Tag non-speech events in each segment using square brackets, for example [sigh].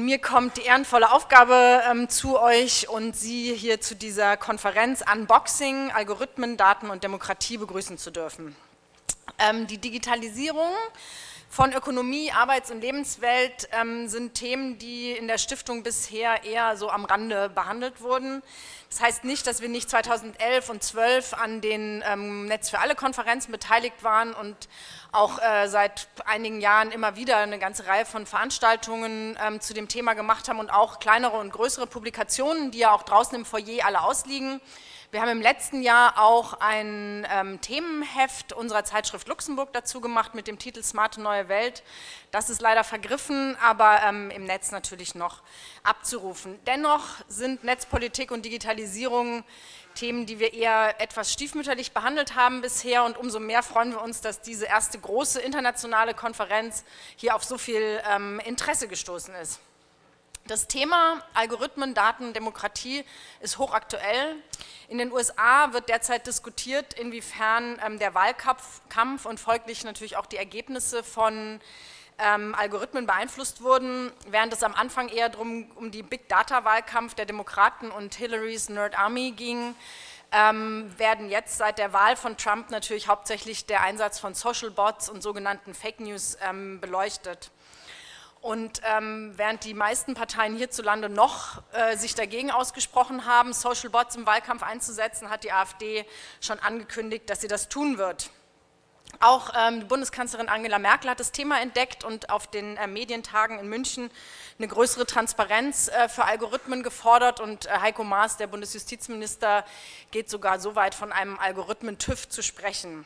Mir kommt die ehrenvolle Aufgabe ähm, zu euch und Sie hier zu dieser Konferenz Unboxing, Algorithmen, Daten und Demokratie begrüßen zu dürfen. Ähm, die Digitalisierung von Ökonomie, Arbeits- und Lebenswelt ähm, sind Themen, die in der Stiftung bisher eher so am Rande behandelt wurden. Das heißt nicht, dass wir nicht 2011 und 2012 an den ähm, Netz für alle Konferenzen beteiligt waren und auch äh, seit einigen Jahren immer wieder eine ganze Reihe von Veranstaltungen ähm, zu dem Thema gemacht haben und auch kleinere und größere Publikationen, die ja auch draußen im Foyer alle ausliegen. Wir haben im letzten Jahr auch ein ähm, Themenheft unserer Zeitschrift Luxemburg dazu gemacht mit dem Titel Smarte Neue Welt. Das ist leider vergriffen, aber ähm, im Netz natürlich noch abzurufen. Dennoch sind Netzpolitik und Digitalisierung Themen, die wir eher etwas stiefmütterlich behandelt haben bisher und umso mehr freuen wir uns, dass diese erste große internationale Konferenz hier auf so viel ähm, Interesse gestoßen ist. Das Thema Algorithmen, Daten, Demokratie ist hochaktuell. In den USA wird derzeit diskutiert, inwiefern ähm, der Wahlkampf und folglich natürlich auch die Ergebnisse von ähm, Algorithmen beeinflusst wurden, während es am Anfang eher darum um die Big Data Wahlkampf der Demokraten und Hillarys Nerd Army ging, ähm, werden jetzt seit der Wahl von Trump natürlich hauptsächlich der Einsatz von Social Bots und sogenannten Fake News ähm, beleuchtet. Und ähm, während die meisten Parteien hierzulande noch äh, sich dagegen ausgesprochen haben, Social Bots im Wahlkampf einzusetzen, hat die AfD schon angekündigt, dass sie das tun wird. Auch ähm, Bundeskanzlerin Angela Merkel hat das Thema entdeckt und auf den äh, Medientagen in München eine größere Transparenz äh, für Algorithmen gefordert und äh, Heiko Maas, der Bundesjustizminister, geht sogar so weit von einem Algorithmen-TÜV zu sprechen.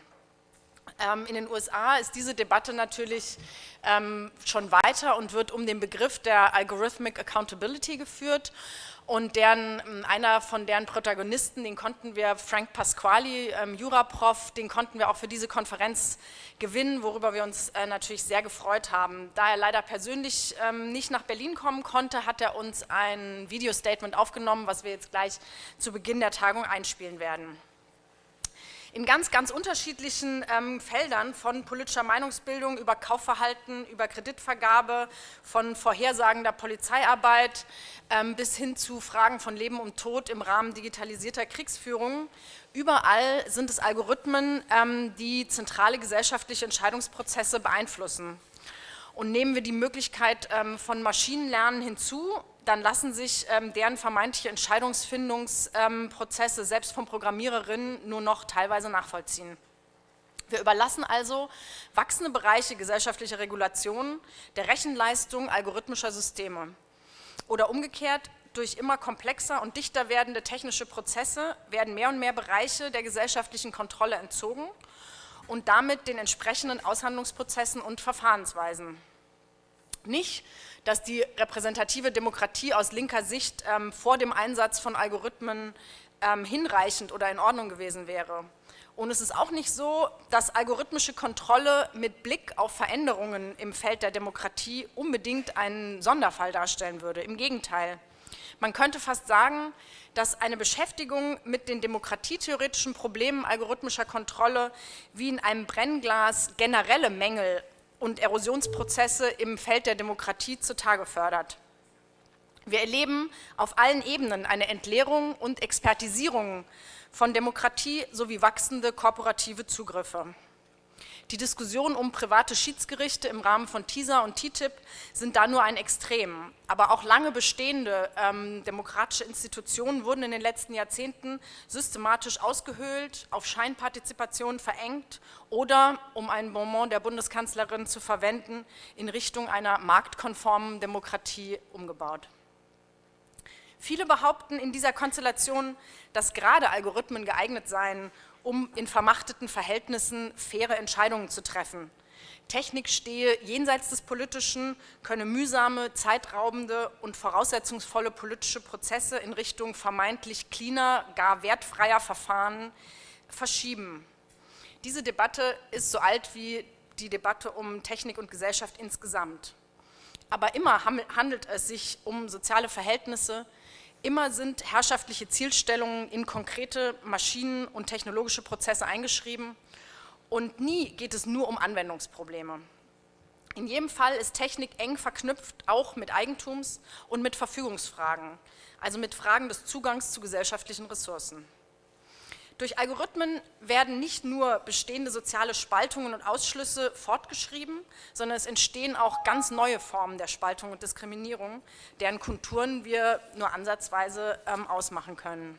Ähm, in den USA ist diese Debatte natürlich ähm, schon weiter und wird um den Begriff der Algorithmic Accountability geführt und deren, ähm, einer von deren Protagonisten, den konnten wir, Frank Pasquali, ähm, Juraprof, den konnten wir auch für diese Konferenz gewinnen, worüber wir uns äh, natürlich sehr gefreut haben. Da er leider persönlich ähm, nicht nach Berlin kommen konnte, hat er uns ein Video-Statement aufgenommen, was wir jetzt gleich zu Beginn der Tagung einspielen werden in ganz, ganz unterschiedlichen ähm, Feldern von politischer Meinungsbildung über Kaufverhalten, über Kreditvergabe, von vorhersagender Polizeiarbeit ähm, bis hin zu Fragen von Leben und Tod im Rahmen digitalisierter Kriegsführung. Überall sind es Algorithmen, ähm, die zentrale gesellschaftliche Entscheidungsprozesse beeinflussen. Und nehmen wir die Möglichkeit ähm, von Maschinenlernen hinzu, dann lassen sich ähm, deren vermeintliche Entscheidungsfindungsprozesse ähm, selbst von Programmiererinnen nur noch teilweise nachvollziehen. Wir überlassen also wachsende Bereiche gesellschaftlicher Regulation der Rechenleistung algorithmischer Systeme. Oder umgekehrt, durch immer komplexer und dichter werdende technische Prozesse werden mehr und mehr Bereiche der gesellschaftlichen Kontrolle entzogen und damit den entsprechenden Aushandlungsprozessen und Verfahrensweisen. Nicht, dass die repräsentative Demokratie aus linker Sicht ähm, vor dem Einsatz von Algorithmen ähm, hinreichend oder in Ordnung gewesen wäre. Und es ist auch nicht so, dass algorithmische Kontrolle mit Blick auf Veränderungen im Feld der Demokratie unbedingt einen Sonderfall darstellen würde. Im Gegenteil. Man könnte fast sagen, dass eine Beschäftigung mit den demokratietheoretischen Problemen algorithmischer Kontrolle wie in einem Brennglas generelle Mängel und Erosionsprozesse im Feld der Demokratie zutage fördert. Wir erleben auf allen Ebenen eine Entleerung und Expertisierung von Demokratie sowie wachsende korporative Zugriffe. Die Diskussionen um private Schiedsgerichte im Rahmen von TISA und TTIP sind da nur ein Extrem. Aber auch lange bestehende ähm, demokratische Institutionen wurden in den letzten Jahrzehnten systematisch ausgehöhlt, auf Scheinpartizipation verengt oder, um ein Bonbon der Bundeskanzlerin zu verwenden, in Richtung einer marktkonformen Demokratie umgebaut. Viele behaupten in dieser Konstellation, dass gerade Algorithmen geeignet seien, um in vermachteten Verhältnissen faire Entscheidungen zu treffen. Technik stehe jenseits des Politischen, könne mühsame, zeitraubende und voraussetzungsvolle politische Prozesse in Richtung vermeintlich cleaner, gar wertfreier Verfahren verschieben. Diese Debatte ist so alt wie die Debatte um Technik und Gesellschaft insgesamt. Aber immer handelt es sich um soziale Verhältnisse, Immer sind herrschaftliche Zielstellungen in konkrete Maschinen- und technologische Prozesse eingeschrieben und nie geht es nur um Anwendungsprobleme. In jedem Fall ist Technik eng verknüpft auch mit Eigentums- und mit Verfügungsfragen, also mit Fragen des Zugangs zu gesellschaftlichen Ressourcen. Durch Algorithmen werden nicht nur bestehende soziale Spaltungen und Ausschlüsse fortgeschrieben, sondern es entstehen auch ganz neue Formen der Spaltung und Diskriminierung, deren Konturen wir nur ansatzweise ähm, ausmachen können.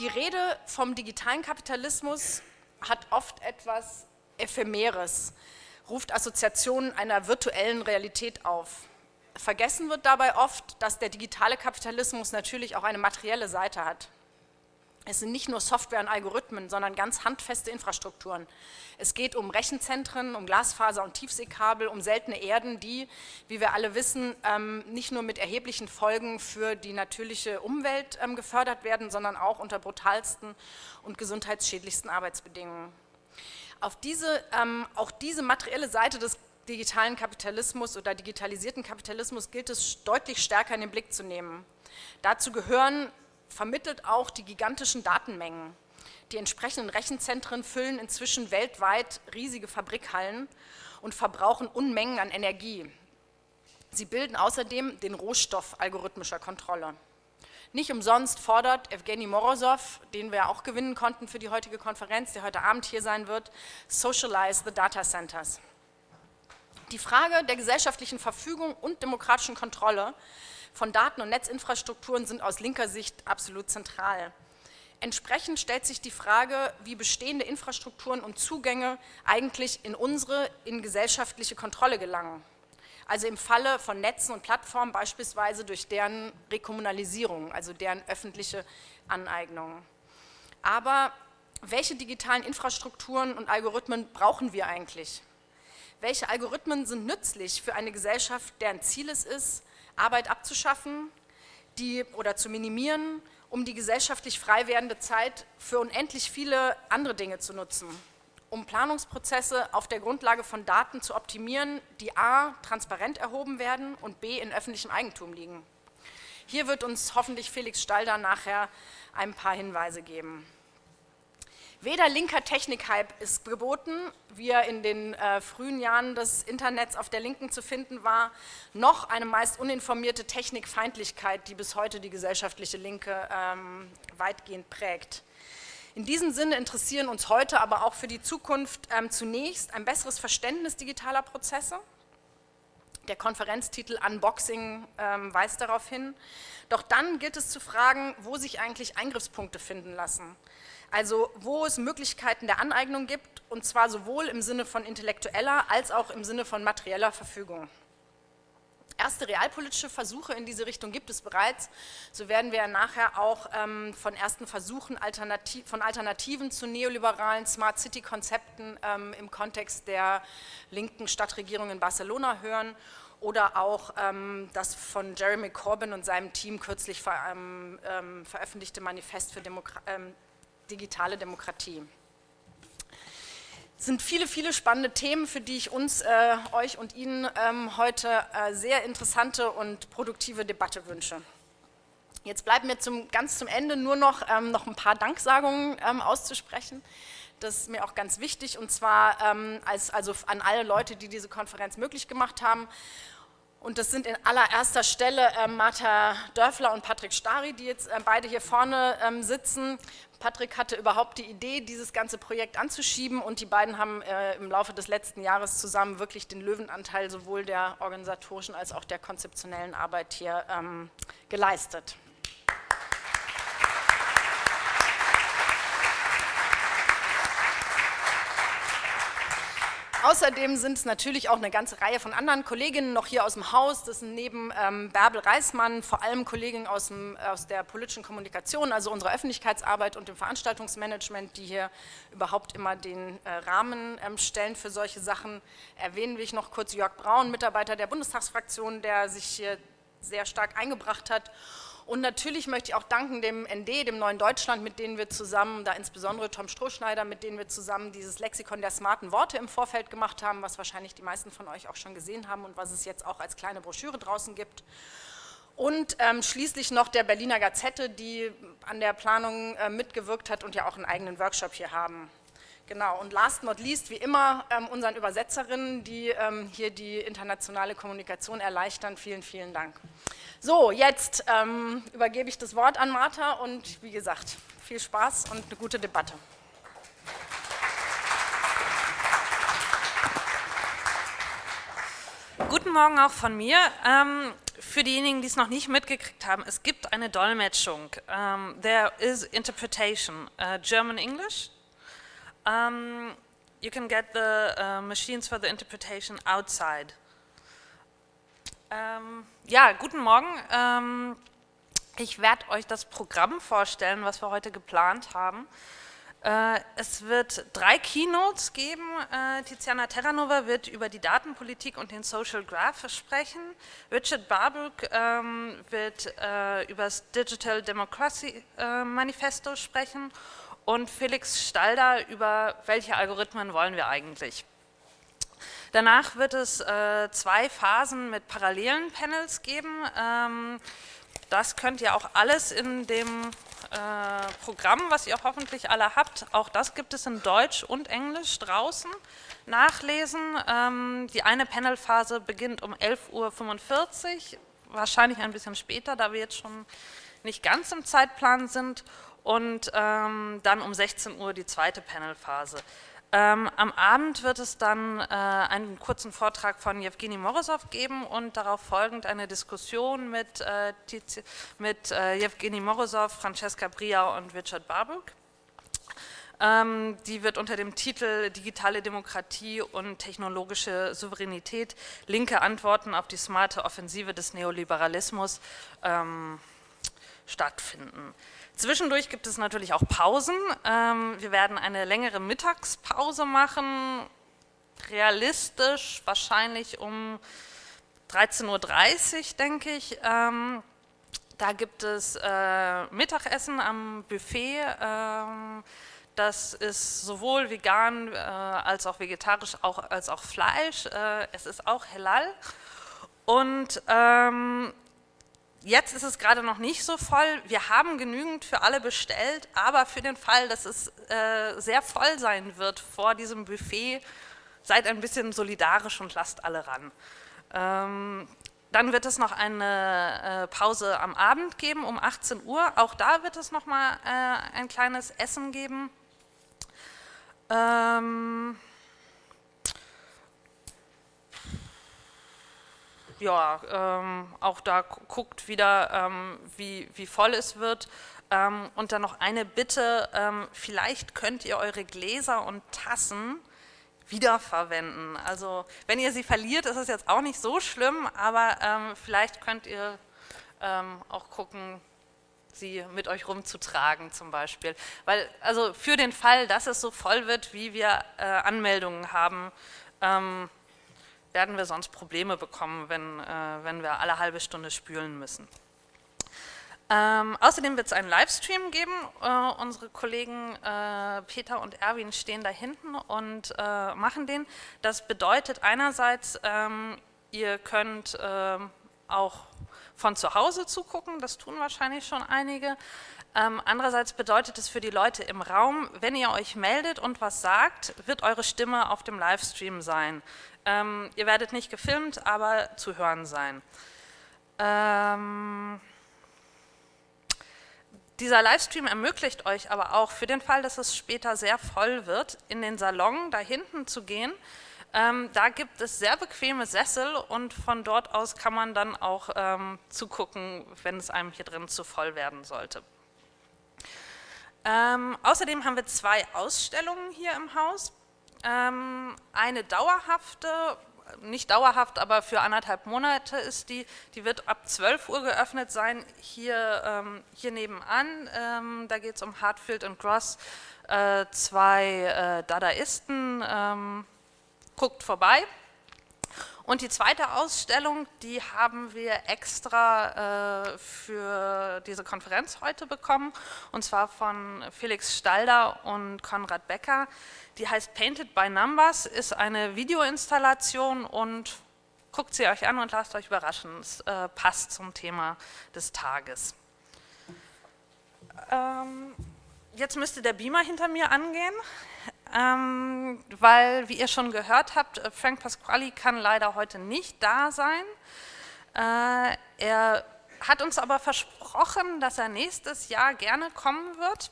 Die Rede vom digitalen Kapitalismus hat oft etwas Ephemeres, ruft Assoziationen einer virtuellen Realität auf. Vergessen wird dabei oft, dass der digitale Kapitalismus natürlich auch eine materielle Seite hat. Es sind nicht nur Software und Algorithmen, sondern ganz handfeste Infrastrukturen. Es geht um Rechenzentren, um Glasfaser und Tiefseekabel, um seltene Erden, die, wie wir alle wissen, ähm, nicht nur mit erheblichen Folgen für die natürliche Umwelt ähm, gefördert werden, sondern auch unter brutalsten und gesundheitsschädlichsten Arbeitsbedingungen. Auf diese, ähm, auch diese materielle Seite des digitalen Kapitalismus oder digitalisierten Kapitalismus gilt es deutlich stärker in den Blick zu nehmen. Dazu gehören vermittelt auch die gigantischen Datenmengen. Die entsprechenden Rechenzentren füllen inzwischen weltweit riesige Fabrikhallen und verbrauchen Unmengen an Energie. Sie bilden außerdem den Rohstoff algorithmischer Kontrolle. Nicht umsonst fordert Evgeny Morozov, den wir auch gewinnen konnten für die heutige Konferenz, der heute Abend hier sein wird, Socialize the Data Centers. Die Frage der gesellschaftlichen Verfügung und demokratischen Kontrolle von Daten- und Netzinfrastrukturen sind aus linker Sicht absolut zentral. Entsprechend stellt sich die Frage, wie bestehende Infrastrukturen und Zugänge eigentlich in unsere, in gesellschaftliche Kontrolle gelangen. Also im Falle von Netzen und Plattformen beispielsweise durch deren Rekommunalisierung, also deren öffentliche Aneignung. Aber welche digitalen Infrastrukturen und Algorithmen brauchen wir eigentlich? Welche Algorithmen sind nützlich für eine Gesellschaft, deren Ziel es ist, Arbeit abzuschaffen die, oder zu minimieren, um die gesellschaftlich frei werdende Zeit für unendlich viele andere Dinge zu nutzen, um Planungsprozesse auf der Grundlage von Daten zu optimieren, die a. transparent erhoben werden und b. in öffentlichem Eigentum liegen. Hier wird uns hoffentlich Felix Stalder nachher ein paar Hinweise geben. Weder linker Technikhype ist geboten, wie er in den äh, frühen Jahren des Internets auf der Linken zu finden war, noch eine meist uninformierte Technikfeindlichkeit, die bis heute die gesellschaftliche Linke ähm, weitgehend prägt. In diesem Sinne interessieren uns heute, aber auch für die Zukunft ähm, zunächst ein besseres Verständnis digitaler Prozesse. Der Konferenztitel Unboxing ähm, weist darauf hin. Doch dann gilt es zu fragen, wo sich eigentlich Eingriffspunkte finden lassen. Also wo es Möglichkeiten der Aneignung gibt, und zwar sowohl im Sinne von intellektueller als auch im Sinne von materieller Verfügung. Erste realpolitische Versuche in diese Richtung gibt es bereits. So werden wir nachher auch ähm, von ersten Versuchen Alternativ von Alternativen zu neoliberalen Smart City-Konzepten ähm, im Kontext der linken Stadtregierung in Barcelona hören oder auch ähm, das von Jeremy Corbyn und seinem Team kürzlich ver, ähm, ähm, veröffentlichte Manifest für Demokratie ähm, digitale Demokratie. Es sind viele, viele spannende Themen, für die ich uns, äh, euch und Ihnen ähm, heute äh, sehr interessante und produktive Debatte wünsche. Jetzt bleibt mir zum, ganz zum Ende nur noch, ähm, noch ein paar Danksagungen ähm, auszusprechen. Das ist mir auch ganz wichtig und zwar ähm, als, also an alle Leute, die diese Konferenz möglich gemacht haben. Und das sind in allererster Stelle äh, Martha Dörfler und Patrick Stari, die jetzt äh, beide hier vorne ähm, sitzen. Patrick hatte überhaupt die Idee, dieses ganze Projekt anzuschieben und die beiden haben äh, im Laufe des letzten Jahres zusammen wirklich den Löwenanteil sowohl der organisatorischen als auch der konzeptionellen Arbeit hier ähm, geleistet. Außerdem sind es natürlich auch eine ganze Reihe von anderen Kolleginnen noch hier aus dem Haus. Das sind neben ähm, Bärbel Reismann vor allem Kolleginnen aus, dem, aus der politischen Kommunikation, also unserer Öffentlichkeitsarbeit und dem Veranstaltungsmanagement, die hier überhaupt immer den äh, Rahmen ähm, stellen für solche Sachen. Erwähnen will ich noch kurz Jörg Braun, Mitarbeiter der Bundestagsfraktion, der sich hier sehr stark eingebracht hat und natürlich möchte ich auch danken dem ND, dem Neuen Deutschland, mit denen wir zusammen, da insbesondere Tom Strohschneider, mit denen wir zusammen dieses Lexikon der smarten Worte im Vorfeld gemacht haben, was wahrscheinlich die meisten von euch auch schon gesehen haben und was es jetzt auch als kleine Broschüre draußen gibt. Und ähm, schließlich noch der Berliner Gazette, die an der Planung äh, mitgewirkt hat und ja auch einen eigenen Workshop hier haben. Genau, und last not least, wie immer, ähm, unseren Übersetzerinnen, die ähm, hier die internationale Kommunikation erleichtern. Vielen, vielen Dank. So, jetzt ähm, übergebe ich das Wort an Martha und wie gesagt, viel Spaß und eine gute Debatte. Guten Morgen auch von mir. Ähm, für diejenigen, die es noch nicht mitgekriegt haben, es gibt eine Dolmetschung. Um, ähm, there is interpretation, uh, German-English. Um, you can get the uh, machines for the interpretation outside. Ähm, ja, guten Morgen. Ähm, ich werde euch das Programm vorstellen, was wir heute geplant haben. Äh, es wird drei Keynotes geben. Äh, Tiziana Terranova wird über die Datenpolitik und den Social Graph sprechen. Richard Barbook ähm, wird äh, über das Digital Democracy äh, Manifesto sprechen und Felix Stalder über welche Algorithmen wollen wir eigentlich. Danach wird es äh, zwei Phasen mit parallelen Panels geben. Ähm, das könnt ihr auch alles in dem äh, Programm, was ihr hoffentlich alle habt. Auch das gibt es in Deutsch und Englisch draußen nachlesen. Ähm, die eine Panelphase beginnt um 11.45 Uhr, wahrscheinlich ein bisschen später, da wir jetzt schon nicht ganz im Zeitplan sind. Und ähm, dann um 16 Uhr die zweite Panelphase. Ähm, am Abend wird es dann äh, einen kurzen Vortrag von Jewgeni Morozov geben und darauf folgend eine Diskussion mit, äh, mit äh, Jewgeni Morozov, Francesca Bria und Richard Barbook. Ähm, die wird unter dem Titel Digitale Demokratie und technologische Souveränität, linke Antworten auf die smarte Offensive des Neoliberalismus ähm, stattfinden. Zwischendurch gibt es natürlich auch Pausen. Ähm, wir werden eine längere Mittagspause machen, realistisch wahrscheinlich um 13.30 Uhr, denke ich. Ähm, da gibt es äh, Mittagessen am Buffet. Ähm, das ist sowohl vegan äh, als auch vegetarisch, auch, als auch Fleisch. Äh, es ist auch Halal. Und ähm, Jetzt ist es gerade noch nicht so voll. Wir haben genügend für alle bestellt, aber für den Fall, dass es äh, sehr voll sein wird vor diesem Buffet, seid ein bisschen solidarisch und lasst alle ran. Ähm, dann wird es noch eine äh, Pause am Abend geben um 18 Uhr. Auch da wird es noch mal äh, ein kleines Essen geben. Ähm, ja, ähm, auch da guckt wieder, ähm, wie, wie voll es wird. Ähm, und dann noch eine Bitte, ähm, vielleicht könnt ihr eure Gläser und Tassen wiederverwenden. Also wenn ihr sie verliert, ist es jetzt auch nicht so schlimm, aber ähm, vielleicht könnt ihr ähm, auch gucken, sie mit euch rumzutragen zum Beispiel. Weil, also für den Fall, dass es so voll wird, wie wir äh, Anmeldungen haben, ähm, werden wir sonst Probleme bekommen, wenn, äh, wenn wir alle halbe Stunde spülen müssen. Ähm, außerdem wird es einen Livestream geben. Äh, unsere Kollegen äh, Peter und Erwin stehen da hinten und äh, machen den. Das bedeutet einerseits, ähm, ihr könnt ähm, auch von zu Hause zugucken, das tun wahrscheinlich schon einige. Ähm, andererseits bedeutet es für die Leute im Raum, wenn ihr euch meldet und was sagt, wird eure Stimme auf dem Livestream sein. Ähm, ihr werdet nicht gefilmt, aber zu hören sein. Ähm, dieser Livestream ermöglicht euch aber auch für den Fall, dass es später sehr voll wird, in den Salon da hinten zu gehen. Ähm, da gibt es sehr bequeme Sessel und von dort aus kann man dann auch ähm, zugucken, wenn es einem hier drin zu voll werden sollte. Ähm, außerdem haben wir zwei Ausstellungen hier im Haus. Ähm, eine dauerhafte, nicht dauerhaft, aber für anderthalb Monate ist die, die wird ab 12 Uhr geöffnet sein, hier, ähm, hier nebenan. Ähm, da geht es um Hartfield und Gross, äh, zwei äh, Dadaisten, guckt vorbei. Und die zweite Ausstellung, die haben wir extra äh, für diese Konferenz heute bekommen, und zwar von Felix Stalder und Konrad Becker. Die heißt Painted by Numbers, ist eine Videoinstallation und guckt sie euch an und lasst euch überraschen. Es äh, passt zum Thema des Tages. Ähm, jetzt müsste der Beamer hinter mir angehen. Ähm, weil, wie ihr schon gehört habt, äh, Frank Pasquali kann leider heute nicht da sein. Äh, er hat uns aber versprochen, dass er nächstes Jahr gerne kommen wird.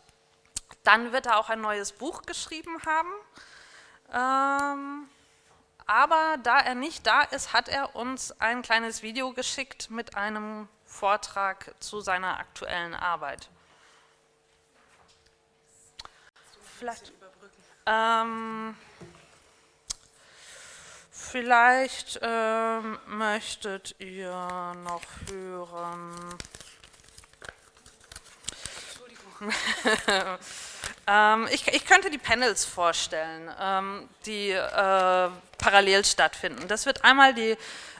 Dann wird er auch ein neues Buch geschrieben haben. Ähm, aber da er nicht da ist, hat er uns ein kleines Video geschickt mit einem Vortrag zu seiner aktuellen Arbeit. Vielleicht, ähm, vielleicht ähm, möchtet ihr noch hören. Entschuldigung. [laughs] Ähm, ich, ich, könnte die Panels vorstellen, ähm, die äh, parallel stattfinden. Das wird einmal die...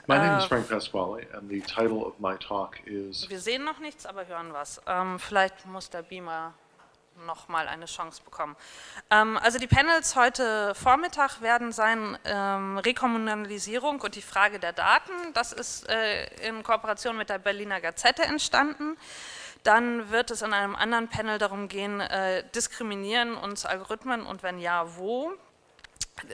My name is äh, Frank Pasquale and the title of my talk is... Wir sehen noch nichts, aber hören was. Ähm, vielleicht muss der Beamer noch mal eine Chance bekommen. Ähm, also die Panels heute Vormittag werden sein ähm, Rekommunalisierung und die Frage der Daten. Das ist äh, in Kooperation mit der Berliner Gazette entstanden. Dann wird es in einem anderen Panel darum gehen, äh, diskriminieren uns Algorithmen und wenn ja, wo?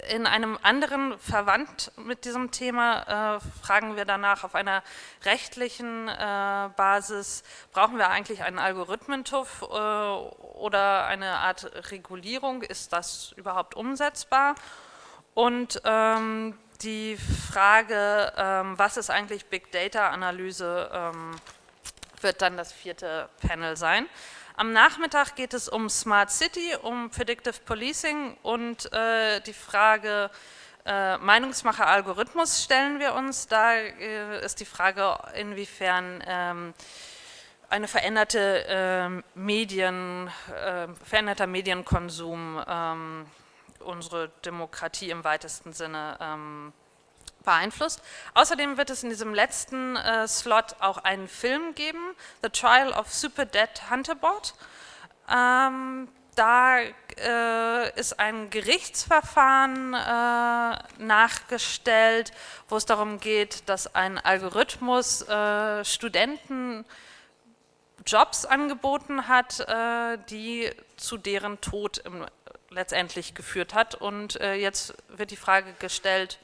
In einem anderen verwandt mit diesem Thema äh, fragen wir danach auf einer rechtlichen äh, Basis, brauchen wir eigentlich einen Algorithmentuff äh, oder eine Art Regulierung, ist das überhaupt umsetzbar? Und ähm, die Frage, ähm, was ist eigentlich Big Data Analyse, ähm, wird dann das vierte Panel sein. Am Nachmittag geht es um Smart City, um Predictive Policing und äh, die Frage äh, Meinungsmacher Algorithmus stellen wir uns. Da äh, ist die Frage, inwiefern ähm, eine veränderte ähm, Medien, äh, veränderter Medienkonsum ähm, unsere Demokratie im weitesten Sinne ähm, beeinflusst. Außerdem wird es in diesem letzten äh, Slot auch einen Film geben, The Trial of Super Dead Hunterbot. Ähm, da äh, ist ein Gerichtsverfahren äh, nachgestellt, wo es darum geht, dass ein Algorithmus äh, Studenten Jobs angeboten hat, äh, die zu deren Tod im, letztendlich geführt hat. Und äh, jetzt wird die Frage gestellt,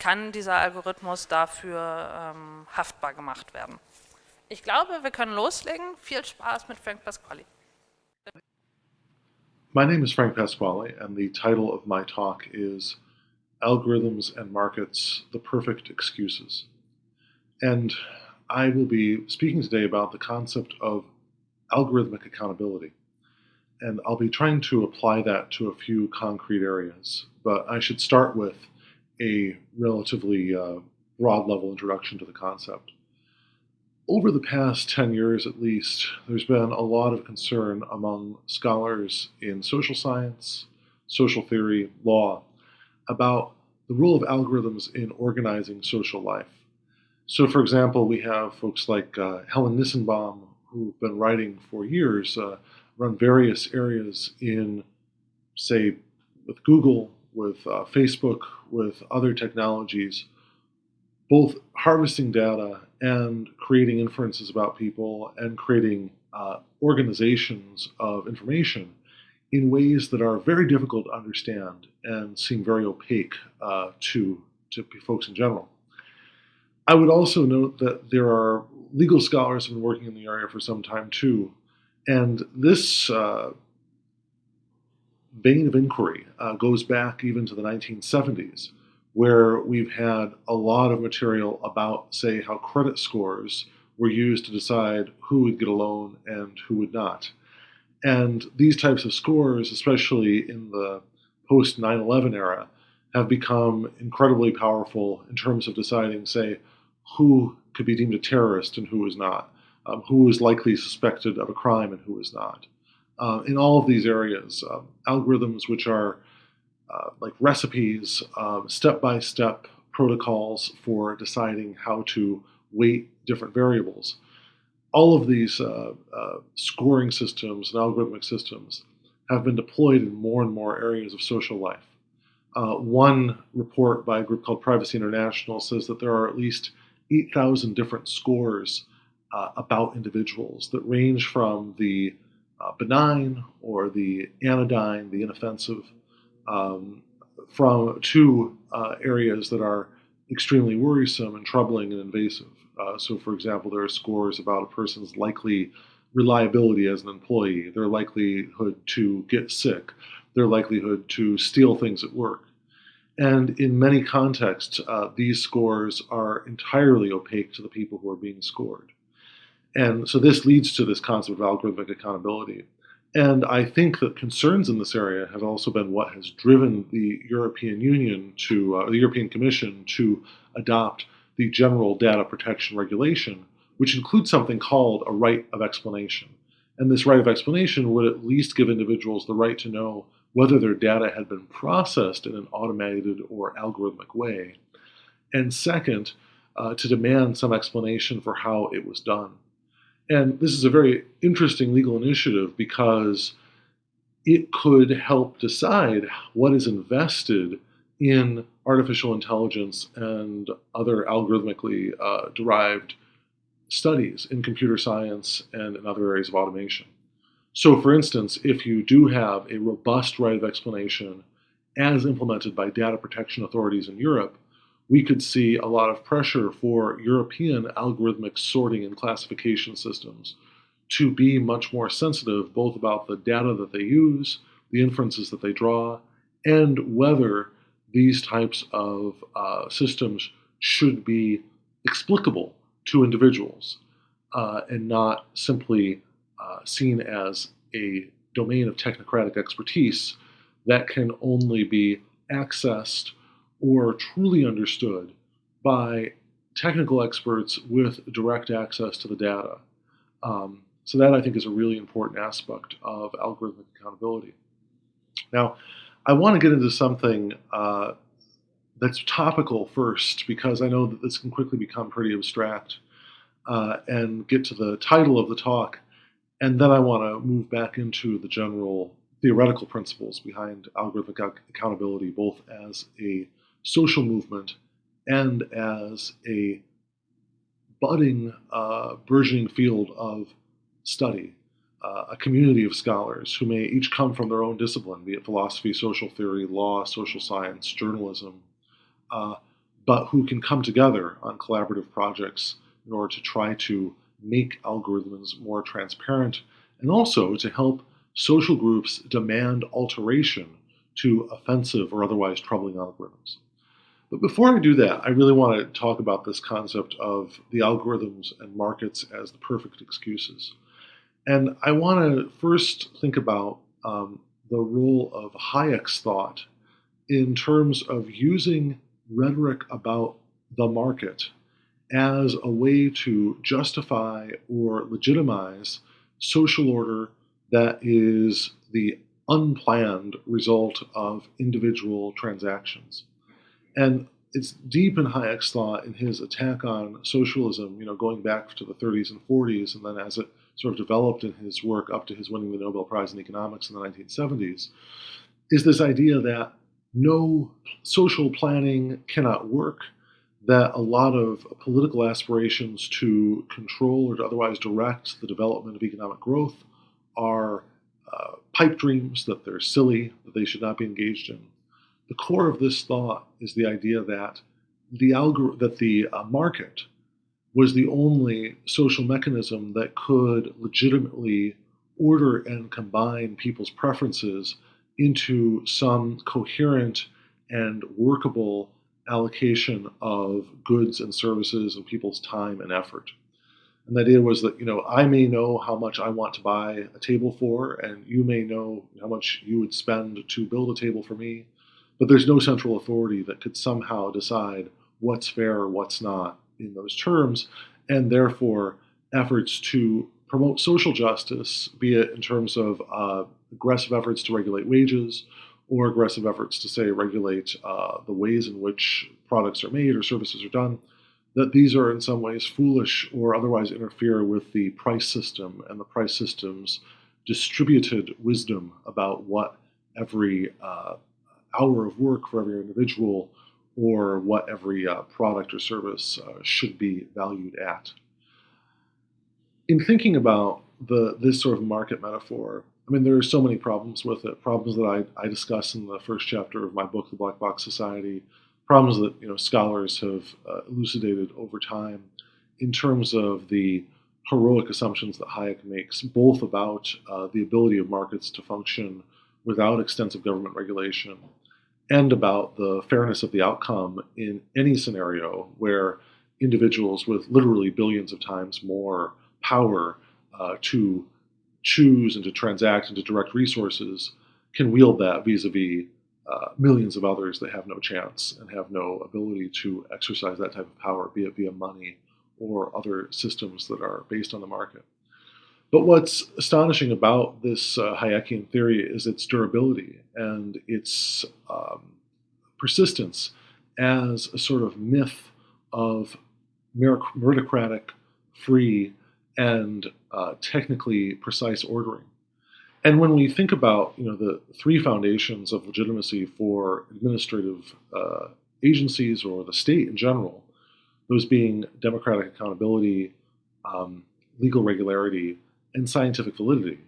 kann dieser Algorithmus dafür ähm, haftbar gemacht werden. Ich glaube, wir können loslegen. Viel Spaß mit Frank Pasquale. My name is Frank Pasquale, and the title of my talk is Algorithms and Markets, the Perfect Excuses. And I will be speaking today about the concept of algorithmic accountability. And I'll be trying to apply that to a few concrete areas. But I should start with a relatively uh, broad level introduction to the concept. Over the past 10 years at least, there's been a lot of concern among scholars in social science, social theory, law, about the role of algorithms in organizing social life. So, for example, we have folks like uh, Helen Nissenbaum, who've been writing for years uh, around various areas in, say, with Google, with uh, Facebook, with other technologies, both harvesting data and creating inferences about people and creating uh, organizations of information in ways that are very difficult to understand and seem very opaque uh, to, to folks in general. I would also note that there are legal scholars who have been working in the area for some time too, and this uh, vein of inquiry uh, goes back even to the 1970s, where we've had a lot of material about, say, how credit scores were used to decide who would get a loan and who would not. And these types of scores, especially in the post 9 11 era, have become incredibly powerful in terms of deciding, say, who could be deemed a terrorist and who is not, um, who is likely suspected of a crime and who is not uh, in all of these areas. Uh, algorithms which are uh, like recipes, step by step protocols for deciding how to weight different variables. All of these uh, uh, scoring systems and algorithmic systems have been deployed in more and more areas of social life. Uh, one report by a group called Privacy International says that there are at least 8,000 different scores about individuals that range from the uh, benign or the anodyne, the inoffensive, um, from two uh, areas that are extremely worrisome and troubling and invasive. Uh, so, for example, there are scores about a person's likely reliability as an employee, their likelihood to get sick, their likelihood to steal things at work. And in many contexts, uh, these scores are entirely opaque to the people who are being scored. And so this leads to this concept of algorithmic accountability. And I think that concerns in this area have also been what has driven the European Union to, uh, the European Commission to adopt the General Data Protection Regulation, which includes something called a right of explanation. And this right of explanation would at least give individuals the right to know whether their data had been processed in an automated or algorithmic way. And second, uh, to demand some explanation for how it was done. And this is a very interesting legal initiative because it could help decide what is invested in artificial intelligence and other algorithmically uh, derived studies in computer science and in other areas of automation. So, for instance, if you do have a robust right of explanation as implemented by data protection authorities in Europe, we could see a lot of pressure for European algorithmic sorting and classification systems to be much more sensitive both about the data that they use, the inferences that they draw, and whether these types of uh, systems should be explicable to individuals uh, and not simply uh, seen as a domain of technocratic expertise that can only be accessed or truly understood by technical experts with direct access to the data. Um, so that I think is a really important aspect of algorithmic accountability. Now, I want to get into something uh, that's topical first because I know that this can quickly become pretty abstract uh, and get to the title of the talk. And then I want to move back into the general theoretical principles behind algorithmic accountability, both as a social movement and as a budding, uh, burgeoning field of study, uh, a community of scholars who may each come from their own discipline, be it philosophy, social theory, law, social science, journalism, uh, but who can come together on collaborative projects in order to try to make algorithms more transparent and also to help social groups demand alteration to offensive or otherwise troubling algorithms. But before I do that, I really want to talk about this concept of the algorithms and markets as the perfect excuses. And I want to first think about um, the role of Hayek's thought in terms of using rhetoric about the market as a way to justify or legitimize social order that is the unplanned result of individual transactions. And it's deep in Hayek's thought in his attack on socialism, you know, going back to the 30s and 40s, and then as it sort of developed in his work up to his winning the Nobel Prize in economics in the 1970s, is this idea that no social planning cannot work, that a lot of political aspirations to control or to otherwise direct the development of economic growth are uh, pipe dreams, that they're silly, that they should not be engaged in. The core of this thought is the idea that the algor- that the uh, market was the only social mechanism that could legitimately order and combine people's preferences into some coherent and workable allocation of goods and services and people's time and effort. And the idea was that, you know, I may know how much I want to buy a table for, and you may know how much you would spend to build a table for me. But there's no central authority that could somehow decide what's fair or what's not in those terms, and therefore efforts to promote social justice, be it in terms of uh, aggressive efforts to regulate wages or aggressive efforts to say regulate uh, the ways in which products are made or services are done, that these are in some ways foolish or otherwise interfere with the price system and the price system's distributed wisdom about what every uh, hour of work for every individual or what every uh, product or service uh, should be valued at. In thinking about the, this sort of market metaphor, I mean, there are so many problems with it. Problems that I, I discuss in the first chapter of my book, The Black Box Society. Problems that you know scholars have uh, elucidated over time, in terms of the heroic assumptions that Hayek makes, both about uh, the ability of markets to function without extensive government regulation, and about the fairness of the outcome in any scenario where individuals with literally billions of times more power uh, to choose and to transact and to direct resources can wield that vis-a-vis uh, millions of others that have no chance and have no ability to exercise that type of power, be it via money or other systems that are based on the market. But what's astonishing about this uh, Hayekian theory is its durability and its um, persistence as a sort of myth of meritocratic, free, and uh, technically precise ordering. And when we think about you know the three foundations of legitimacy for administrative uh, agencies or the state in general, those being democratic accountability, um, legal regularity, and scientific validity,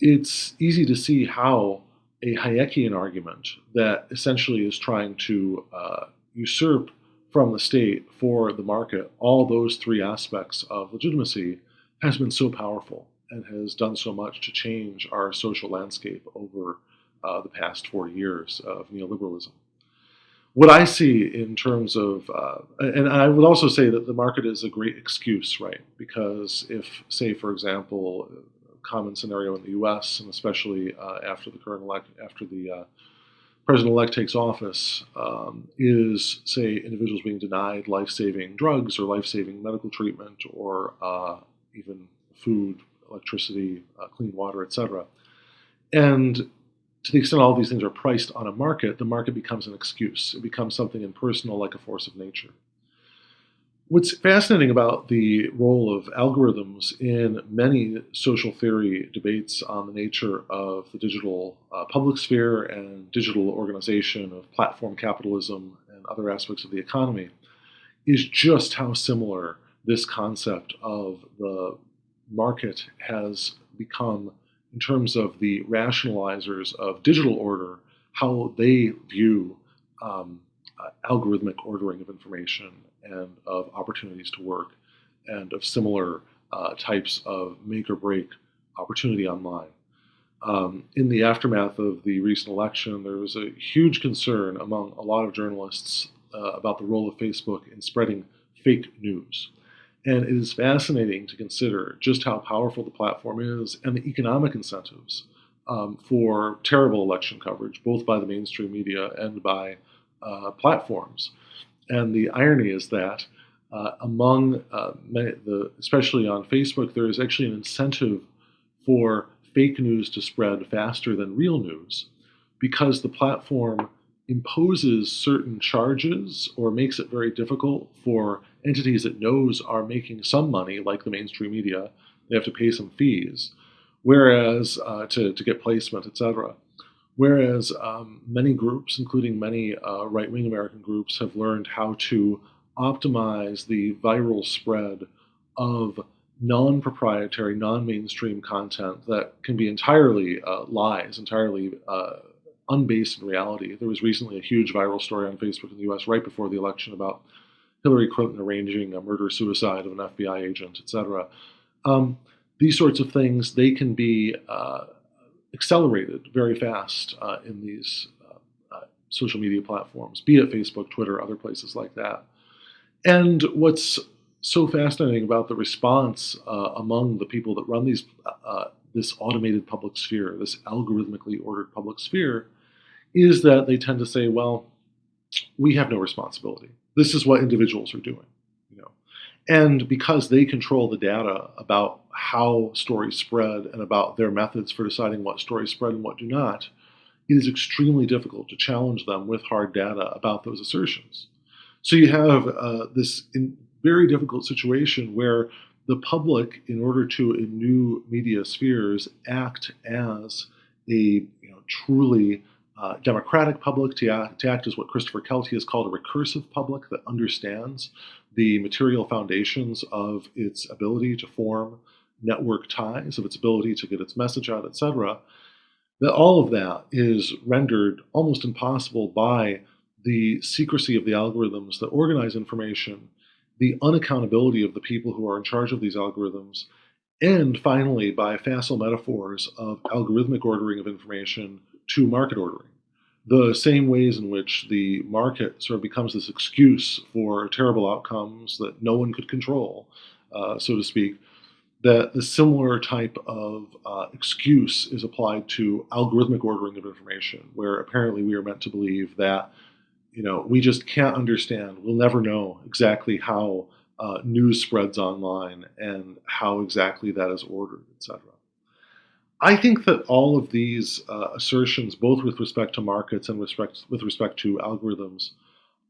it's easy to see how a Hayekian argument that essentially is trying to uh, usurp from the state for the market all those three aspects of legitimacy has been so powerful and has done so much to change our social landscape over uh, the past 40 years of neoliberalism. What I see in terms of, uh, and I would also say that the market is a great excuse, right? Because if, say, for example, common scenario in the U.S. and especially uh, after the current elect, after the uh, president-elect takes office, um, is say individuals being denied life-saving drugs or life-saving medical treatment or uh, even food, electricity, uh, clean water, etc. And to the extent all these things are priced on a market, the market becomes an excuse. It becomes something impersonal like a force of nature. What's fascinating about the role of algorithms in many social theory debates on the nature of the digital uh, public sphere and digital organization of platform capitalism and other aspects of the economy is just how similar this concept of the market has become in terms of the rationalizers of digital order, how they view um, uh, algorithmic ordering of information and of opportunities to work and of similar uh, types of make or break opportunity online. Um, in the aftermath of the recent election, there was a huge concern among a lot of journalists uh, about the role of Facebook in spreading fake news. And it is fascinating to consider just how powerful the platform is and the economic incentives um, for terrible election coverage, both by the mainstream media and by uh, platforms. And the irony is that uh, among uh, the, especially on Facebook, there is actually an incentive for fake news to spread faster than real news because the platform imposes certain charges or makes it very difficult for entities it knows are making some money, like the mainstream media, they have to pay some fees, whereas uh, to, to get placement, etc. Whereas um, many groups, including many uh, right-wing American groups, have learned how to optimize the viral spread of non-proprietary, non-mainstream content that can be entirely uh, lies, entirely uh, unbased in reality. There was recently a huge viral story on Facebook in the U.S. right before the election about Hillary Clinton arranging a murder-suicide of an FBI agent, etc. Um, these sorts of things, they can be uh, accelerated very fast uh, in these uh, uh, social media platforms, be it Facebook, Twitter, other places like that. And what's so fascinating about the response uh, among the people that run these uh, this automated public sphere, this algorithmically ordered public sphere, is that they tend to say, well, we have no responsibility. This is what individuals are doing. You know? And because they control the data about how stories spread and about their methods for deciding what stories spread and what do not, it is extremely difficult to challenge them with hard data about those assertions. So you have uh, this very difficult situation where the public, in order to, in new media spheres, act as a you know, truly uh, democratic public to act, to act as what Christopher Kelty has called a recursive public that understands the material foundations of its ability to form network ties, of its ability to get its message out, etc., that all of that is rendered almost impossible by the secrecy of the algorithms that organize information, the unaccountability of the people who are in charge of these algorithms, and finally by facile metaphors of algorithmic ordering of information to market ordering. The same ways in which the market sort of becomes this excuse for terrible outcomes that no one could control, uh, so to speak, that the similar type of uh, excuse is applied to algorithmic ordering of information, where apparently we are meant to believe that you know we just can't understand, we'll never know exactly how uh, news spreads online and how exactly that is ordered, etc. I think that all of these uh, assertions, both with respect to markets and respect, with respect to algorithms,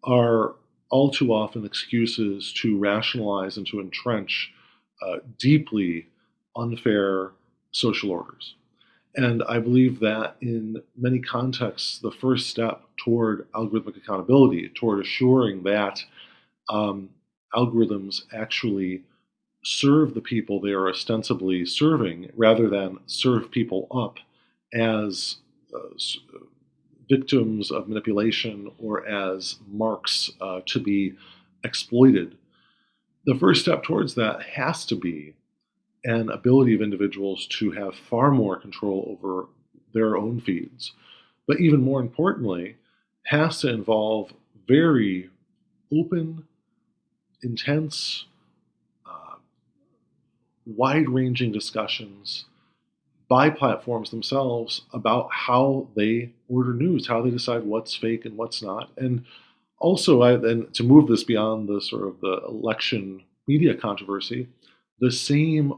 are all too often excuses to rationalize and to entrench uh, deeply unfair social orders. And I believe that in many contexts, the first step toward algorithmic accountability, toward assuring that um, algorithms actually serve the people they are ostensibly serving rather than serve people up as uh, victims of manipulation or as marks uh, to be exploited. The first step towards that has to be an ability of individuals to have far more control over their own feeds. But even more importantly, has to involve very open, intense, wide ranging discussions by platforms themselves about how they order news, how they decide what's fake and what's not. And also, I, and to move this beyond the sort of the election media controversy, the same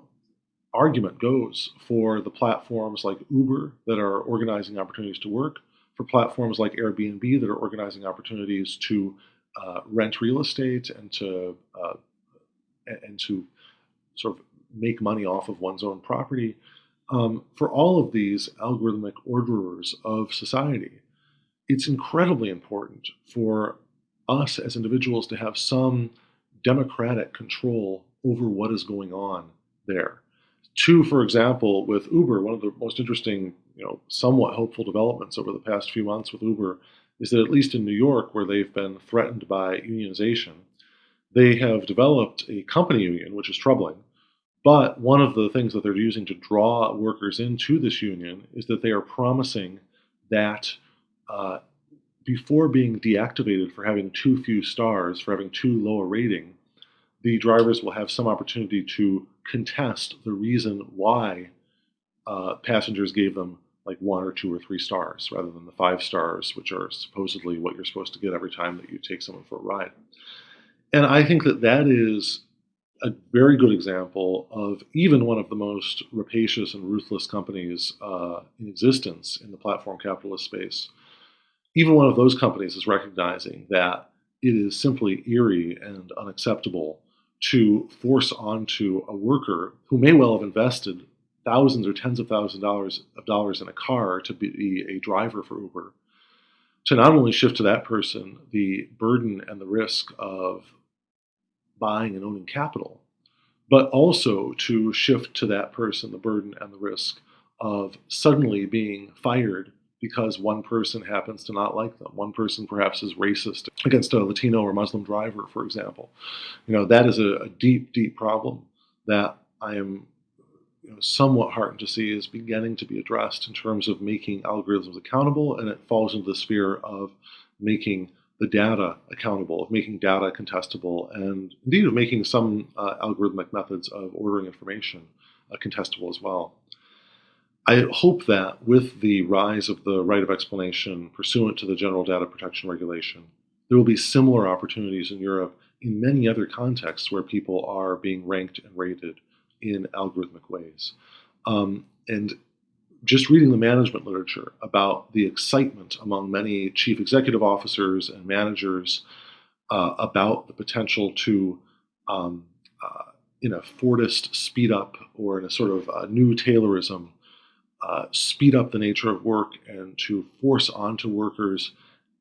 argument goes for the platforms like Uber that are organizing opportunities to work, for platforms like Airbnb that are organizing opportunities to uh, rent real estate and to uh, and to sort of make money off of one's own property. Um, for all of these algorithmic orderers of society, it's incredibly important for us as individuals to have some democratic control over what is going on there. Two, for example, with Uber, one of the most interesting, you know, somewhat hopeful developments over the past few months with Uber is that at least in New York, where they've been threatened by unionization, they have developed a company union, which is troubling. But one of the things that they're using to draw workers into this union is that they are promising that uh, before being deactivated for having too few stars, for having too low a rating, the drivers will have some opportunity to contest the reason why uh, passengers gave them like one or two or three stars rather than the five stars, which are supposedly what you're supposed to get every time that you take someone for a ride. And I think that that is a very good example of even one of the most rapacious and ruthless companies uh, in existence in the platform capitalist space. Even one of those companies is recognizing that it is simply eerie and unacceptable to force onto a worker who may well have invested thousands or tens of thousands of dollars of dollars in a car to be a driver for Uber, to not only shift to that person the burden and the risk of buying and owning capital, but also to shift to that person the burden and the risk of suddenly being fired because one person happens to not like them. One person perhaps is racist against a Latino or Muslim driver, for example. You know, that is a, a deep, deep problem that I am you know, somewhat heartened to see is beginning to be addressed in terms of making algorithms accountable, and it falls into the sphere of making the data accountable, of making data contestable, and indeed of making some uh, algorithmic methods of ordering information uh, contestable as well. I hope that with the rise of the right of explanation pursuant to the General Data Protection Regulation, there will be similar opportunities in Europe in many other contexts where people are being ranked and rated in algorithmic ways. Um, and just reading the management literature about the excitement among many chief executive officers and managers uh, about the potential to, um, uh, in a Fordist speed up or in a sort of a new Taylorism, uh, speed up the nature of work and to force onto workers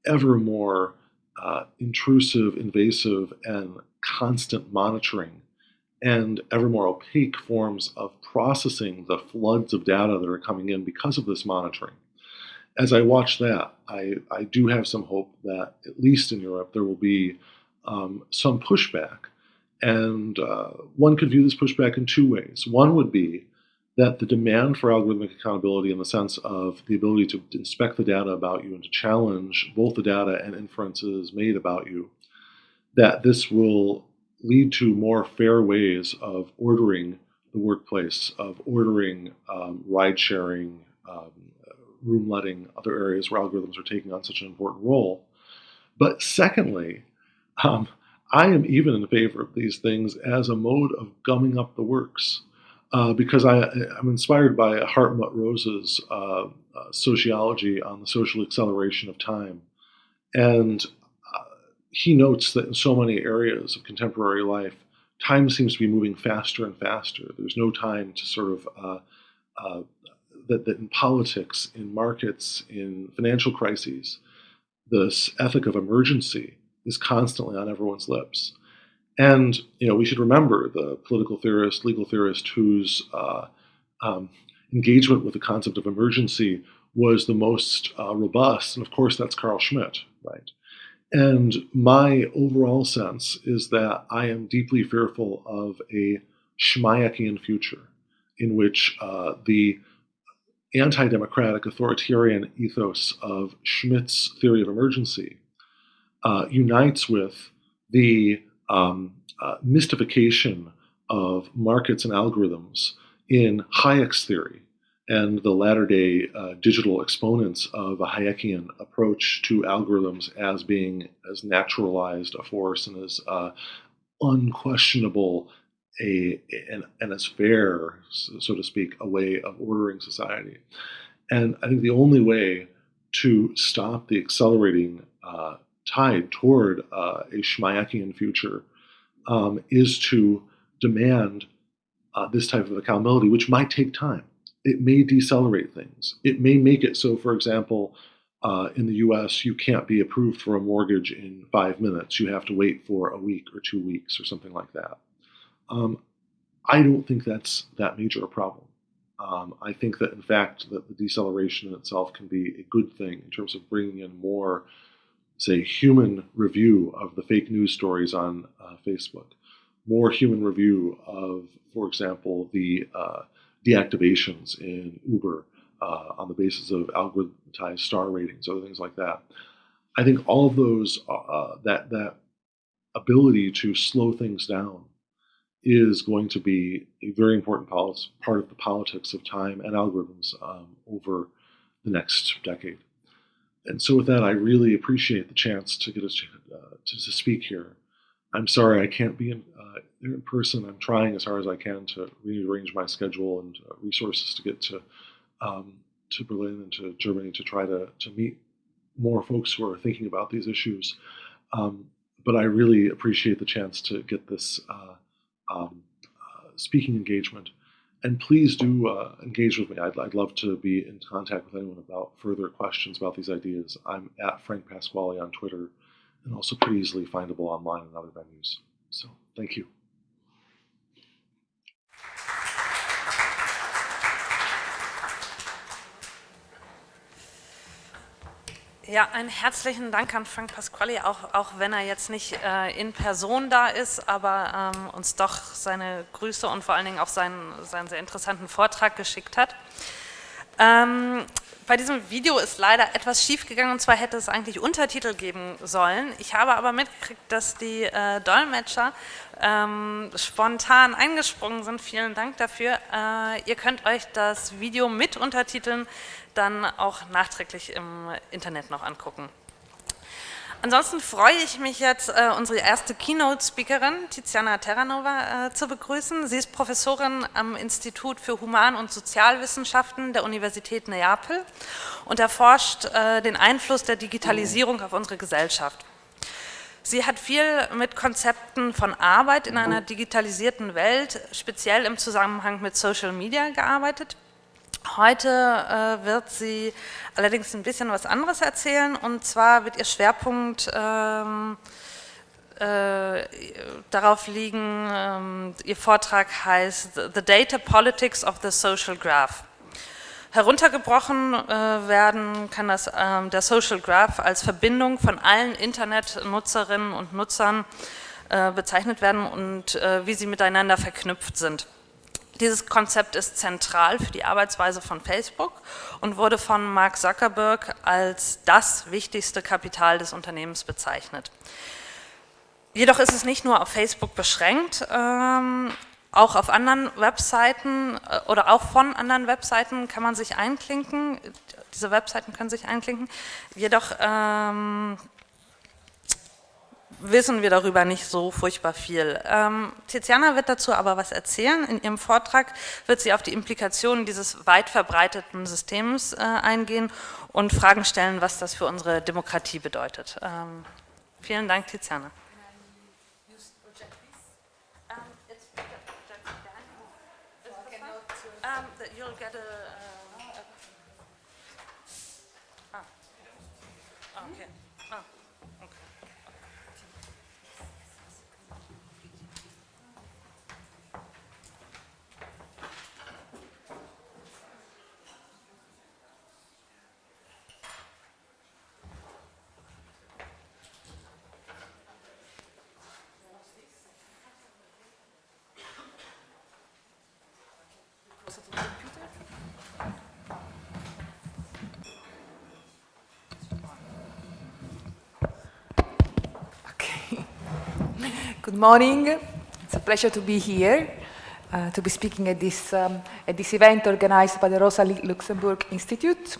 ever more uh, intrusive, invasive, and constant monitoring and ever more opaque forms of processing the floods of data that are coming in because of this monitoring. As I watch that, I, I do have some hope that, at least in Europe, there will be um, some pushback. And uh, one could view this pushback in two ways. One would be that the demand for algorithmic accountability in the sense of the ability to inspect the data about you and to challenge both the data and inferences made about you, that this will lead to more fair ways of ordering the workplace, of ordering um, ride sharing, um, room letting, other areas where algorithms are taking on such an important role. But secondly, um, I am even in favor of these things as a mode of gumming up the works uh, because I, am inspired by Hartmut Rosa's uh, uh, sociology on the social acceleration of time. And he notes that in so many areas of contemporary life, time seems to be moving faster and faster. There's no time to sort of, uh, uh, that, that in politics, in markets, in financial crises, this ethic of emergency is constantly on everyone's lips. And you know, we should remember the political theorist, legal theorist, whose uh, um, engagement with the concept of emergency was the most uh, robust, and of course, that's Carl Schmitt, right? And my overall sense is that I am deeply fearful of a Schmayakian future in which uh, the anti-democratic authoritarian ethos of Schmitt's theory of emergency uh, unites with the um, uh, mystification of markets and algorithms in Hayek's theory and the latter day uh, digital exponents of a Hayekian approach to algorithms as being as naturalized a force and as uh, unquestionable a and, and as fair, so to speak, a way of ordering society. And I think the only way to stop the accelerating uh, tide toward uh, a Schmayakian future um, is to demand uh, this type of accountability, which might take time. It may decelerate things. It may make it so, for example, uh, in the US, you can't be approved for a mortgage in five minutes. You have to wait for a week or two weeks or something like that. Um, I don't think that's that major a problem. Um, I think that, in fact, that the deceleration in itself can be a good thing in terms of bringing in more say, human review of the fake news stories on uh, Facebook, more human review of, for example, the uh, deactivations in Uber uh, on the basis of algorithmized star ratings, other things like that. I think all of those, uh, uh, that, that ability to slow things down is going to be a very important part of the politics of time and algorithms um, over the next decade and so with that, I really appreciate the chance to get us uh, to, to, speak here. I'm sorry I can't be in person. I'm trying as hard as I can to rearrange my schedule and uh, resources to get to um, to Berlin and to Germany to try to to meet more folks who are thinking about these issues. Um, but I really appreciate the chance to get this uh, um, uh, speaking engagement and please do uh, engage with me. I'd, I'd, love to be in contact with anyone about further questions about these ideas. I'm at Frank Pasquale on Twitter and also pretty easily findable online in other venues. So thank you. Ja, einen herzlichen Dank an Frank Pasquale, auch, auch wenn er jetzt nicht äh, in Person da ist, aber ähm, uns doch seine Grüße und vor allen Dingen auch seinen, seinen sehr interessanten Vortrag geschickt hat. Ähm, bei diesem Video ist leider etwas schief gegangen und zwar hätte es eigentlich Untertitel geben sollen. Ich habe aber mitgekriegt, dass die äh, Dolmetscher ähm, spontan eingesprungen sind. Vielen Dank dafür. Äh, ihr könnt euch das Video mit Untertiteln dann auch nachträglich im Internet noch angucken. Ansonsten freue ich mich jetzt, äh, unsere erste Keynote-Speakerin, Tiziana Terranova, äh, zu begrüßen. Sie ist Professorin am Institut für Human- und Sozialwissenschaften der Universität Neapel und erforscht äh, den Einfluss der Digitalisierung auf unsere Gesellschaft. Sie hat viel mit Konzepten von Arbeit in einer digitalisierten Welt, speziell im Zusammenhang mit Social Media gearbeitet. Heute äh, wird sie allerdings ein bisschen was anderes erzählen und zwar wird ihr Schwerpunkt ähm, äh, darauf liegen, ähm, Ihr Vortrag heißt The Data Politics of the Social Graph. Heruntergebrochen äh, werden kann das, äh, der Social Graph als Verbindung von allen Internetnutzerinnen und Nutzern äh, bezeichnet werden und äh, wie sie miteinander verknüpft sind. Dieses Konzept ist zentral für die Arbeitsweise von Facebook und wurde von Mark Zuckerberg als das wichtigste Kapital des Unternehmens bezeichnet. Jedoch ist es nicht nur auf Facebook beschränkt. Ähm, auch auf anderen Webseiten äh, oder auch von anderen Webseiten kann man sich einklinken. Diese Webseiten können sich einklinken. Jedoch ähm, wissen wir darüber nicht so furchtbar viel. Ähm, Tiziana wird dazu aber was erzählen. In ihrem Vortrag wird sie auf die Implikationen dieses weit verbreiteten Systems äh, eingehen und Fragen stellen, was das für unsere Demokratie bedeutet. Ähm, vielen Dank, Tiziana. [laughs] Good morning. It's a pleasure to be here, uh, to be speaking at this, um, at this event organized by the Rosa Luxemburg Institute.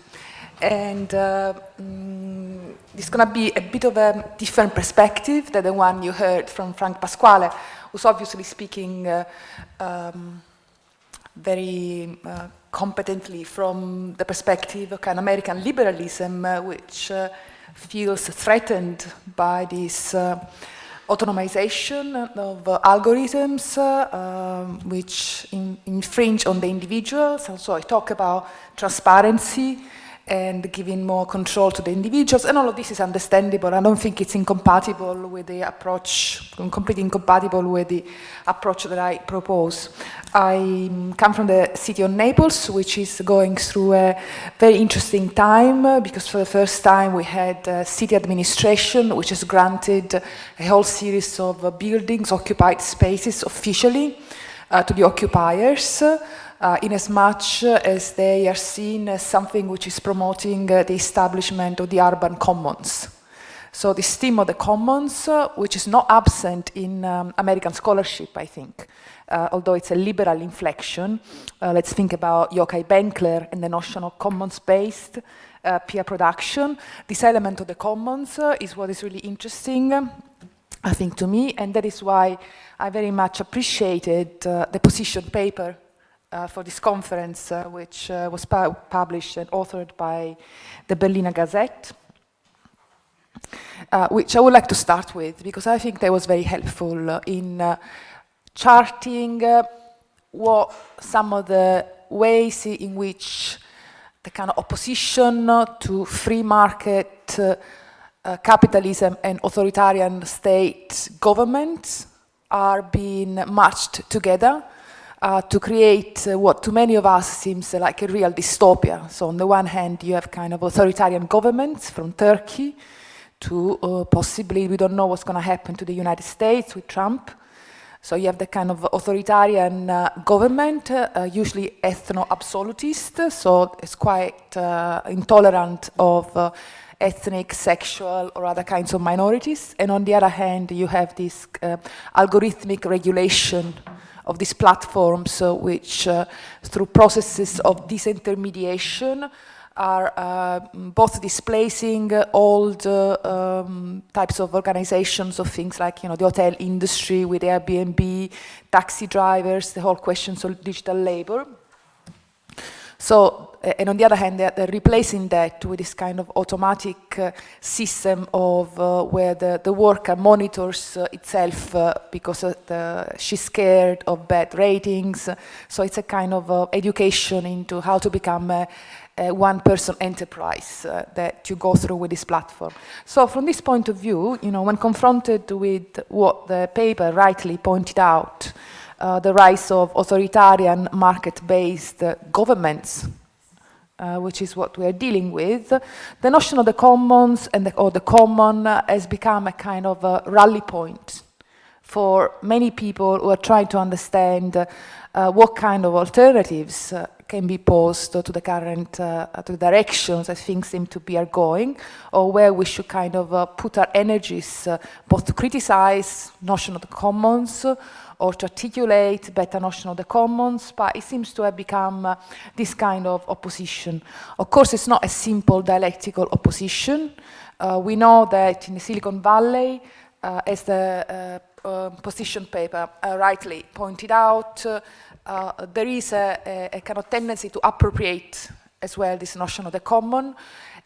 And uh, mm, it's going to be a bit of a different perspective than the one you heard from Frank Pasquale, who's obviously speaking uh, um, very uh, competently from the perspective of an American liberalism, uh, which uh, feels threatened by this autonomization of uh, algorithms uh, um, which in, infringe on the individuals. And so I talk about transparency and giving more control to the individuals. And all of this is understandable. I don't think it's incompatible with the approach, completely incompatible with the approach that I propose. I come from the city of Naples, which is going through a very interesting time uh, because for the first time we had uh, city administration, which has granted a whole series of uh, buildings, occupied spaces officially uh, to the occupiers uh, in as much as they are seen as something which is promoting uh, the establishment of the urban commons. So this theme of the commons, uh, which is not absent in um, American scholarship, I think, uh, although it's a liberal inflection. Uh, let's think about Yochai Benkler and the notion of commons-based uh, peer production. This element of the commons is what is really interesting, I think, to me, and that is why I very much appreciated the position paper uh, for this conference, uh, which uh, was pu published and authored by the Berliner Gazette, uh, which I would like to start with because I think that was very helpful uh, in uh, charting what some of the ways in which the kind of opposition to free market capitalism and authoritarian state governments are being matched together uh, to create uh, what to many of us seems uh, like a real dystopia. So on the one hand, you have kind of authoritarian governments from Turkey to uh, possibly, we don't know what's going to happen to the United States with Trump. So you have the kind of authoritarian uh, government, uh, usually ethno-absolutist, so it's quite intolerant of ethnic, sexual, or other kinds of minorities. And on the other hand, you have this algorithmic regulation of these platforms uh, which uh, through processes of disintermediation are uh, both displacing old uh, um, types of organizations of things like you know the hotel industry with Airbnb, taxi drivers, the whole questions of digital labor. So, and on the other hand, they're, replacing that with this kind of automatic uh, system of uh, where the, the worker monitors uh, itself because the, she's scared of bad ratings. So it's a kind of education into how to become a, a one-person enterprise that you go through with this platform. So from this point of view, you know, when confronted with what the paper rightly pointed out, uh, the rise of authoritarian market-based uh, governments, uh, which is what we are dealing with, the notion of the commons and the, or the common has become a kind of a rally point for many people who are trying to understand uh, what kind of alternatives uh, can be posed to the current uh, to the directions that things seem to be are going, or where we should kind of uh, put our energies uh, both to criticize notion of the commons or to articulate better notion of the commons, but it seems to have become uh, this kind of opposition. Of course, it's not a simple dialectical opposition. Uh, we know that in the Silicon Valley, uh, as the uh, um, position paper rightly pointed out, uh, there is a, a, a, kind of tendency to appropriate as well this notion of the common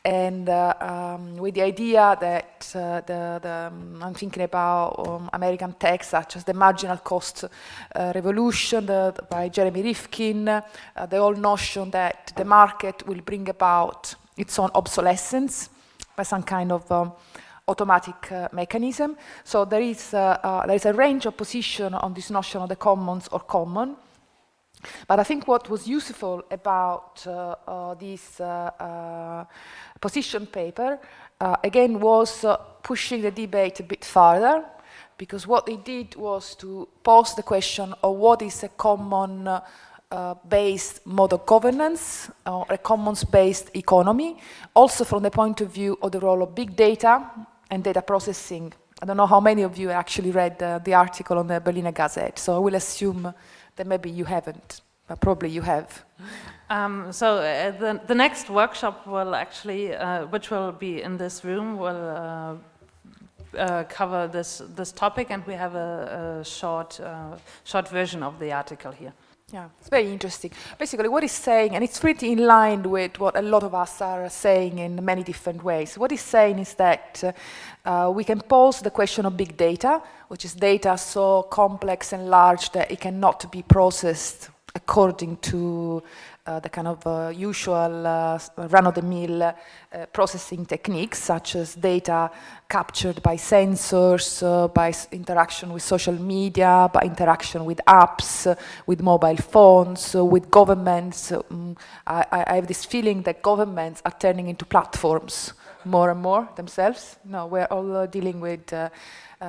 and uh, um, with the idea that uh, the, the um, I'm thinking about um, American tech such as the marginal cost uh, revolution the, by Jeremy Rifkin, uh, the whole notion that the market will bring about its own obsolescence by some kind of um, automatic uh, mechanism. So there is, there is a range of position on this notion of the commons or common. But I think what was useful about uh, uh, this uh, position paper, again, was pushing the debate a bit further, because what they did was to pose the question of what is a common uh, based mode of governance or a commons-based economy, also from the point of view of the role of big data and data processing. I don't know how many of you actually read uh, the article on the Berliner Gazette, so I will assume that maybe you haven't, but probably you have. Um, so uh, the, the next workshop will actually, uh, which will be in this room, will uh, uh cover this this topic, and we have a, a short uh, short version of the article here. Yeah, it's very interesting. Basically, what he's saying, and it's pretty in line with what a lot of us are saying in many different ways. What he's saying is that uh, we can pose the question of big data, which is data so complex and large that it cannot be processed according to uh, the kind of uh, usual uh, run-of-the-mill uh, processing techniques, such as data captured by sensors, uh, by interaction with social media, by interaction with apps, uh, with mobile phones, with governments. Um, I, I, have this feeling that governments are turning into platforms more and more themselves. No, we're all dealing with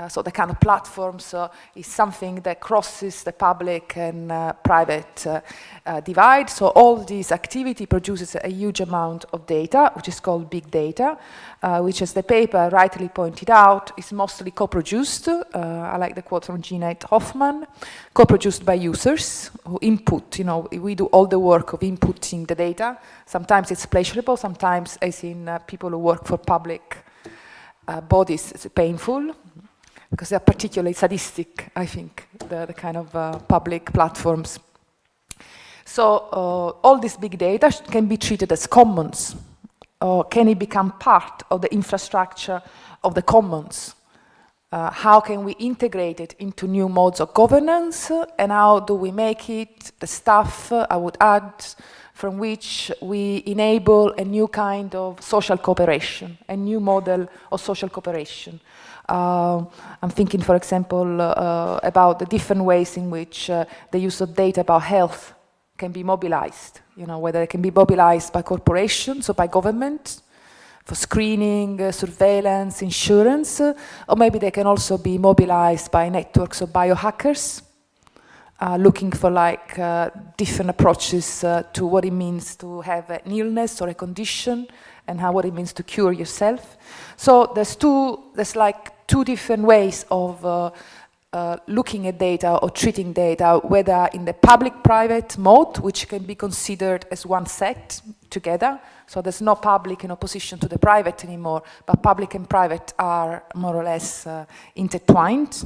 so the kind of platforms uh, is something that crosses the public and uh, private uh, uh, divide. So all this activity produces a huge amount of data, which is called big data, uh, which as the paper rightly pointed out, is mostly co-produced. I like the quote from Jeanette Hofmann, co-produced by users who input, you know, we do all the work of inputting the data. Sometimes it's pleasurable, sometimes as in people who work for public bodies, it's painful because they're particularly sadistic, I think, the, the kind of uh, public platforms. So uh, all this big data can be treated as commons, or can it become part of the infrastructure of the commons? Uh, how can we integrate it into new modes of governance, and how do we make it the stuff, uh, I would add, from which we enable a new kind of social cooperation, a new model of social cooperation. Uh, I'm thinking, for example, uh, about the different ways in which uh, the use of data about health can be mobilized, you know, whether it can be mobilized by corporations or by government for screening, uh, surveillance, insurance, uh, or maybe they can also be mobilized by networks of biohackers uh, looking for like different approaches to what it means to have an illness or a condition and how what it means to cure yourself. So there's two, there's like two different ways of uh, uh, looking at data or treating data, whether in the public-private mode, which can be considered as one set together. So there's no public in opposition to the private anymore, but public and private are more or less uh, intertwined.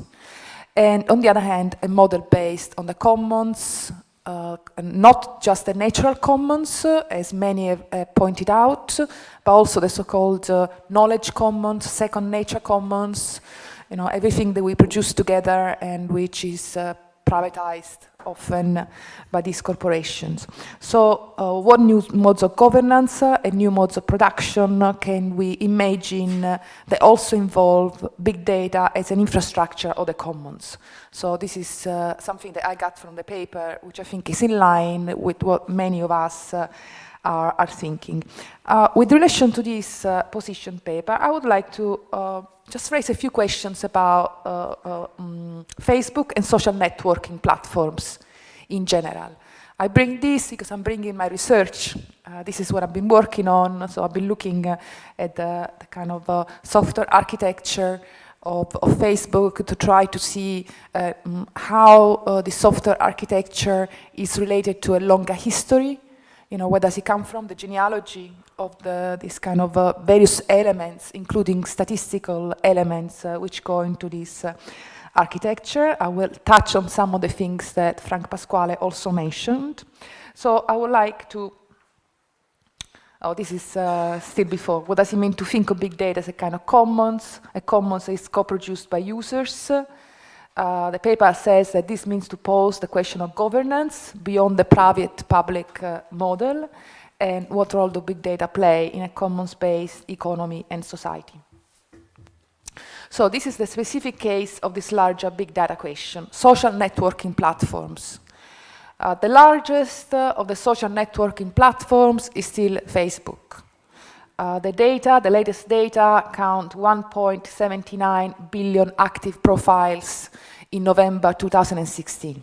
And on the other hand, a model based on the commons, uh, not just the natural commons, uh, as many have uh, pointed out, but also the so-called uh, knowledge commons, second nature commons, you know, everything that we produce together and which is uh, privatized often by these corporations. So uh, what new modes of governance and new modes of production can we imagine that also involve big data as an infrastructure of the commons? So this is uh, something that I got from the paper, which I think is in line with what many of us uh, are, are, thinking. with relation to this position paper, I would like to just raise a few questions about uh, uh, um, Facebook and social networking platforms in general. I bring this because I'm bringing my research. Uh, this is what I've been working on. So I've been looking uh, at the, the, kind of uh, software architecture of, of, Facebook to try to see uh, how the software architecture is related to a longer history. You know, where does it come from, the genealogy of the, this kind of uh, various elements, including statistical elements uh, which go into this uh, architecture. I will touch on some of the things that Frank Pasquale also mentioned. So I would like to, oh, this is uh, still before. What does it mean to think of big data as a kind of commons? A commons is co-produced by users. Uh, the paper says that this means to pose the question of governance beyond the private-public uh, model and what role do big data play in a commons-based economy and society. So this is the specific case of this larger big data question, social networking platforms. Uh, the largest uh, of the social networking platforms is still Facebook. Uh, the data, the latest data, count 1.79 billion active profiles in November 2016.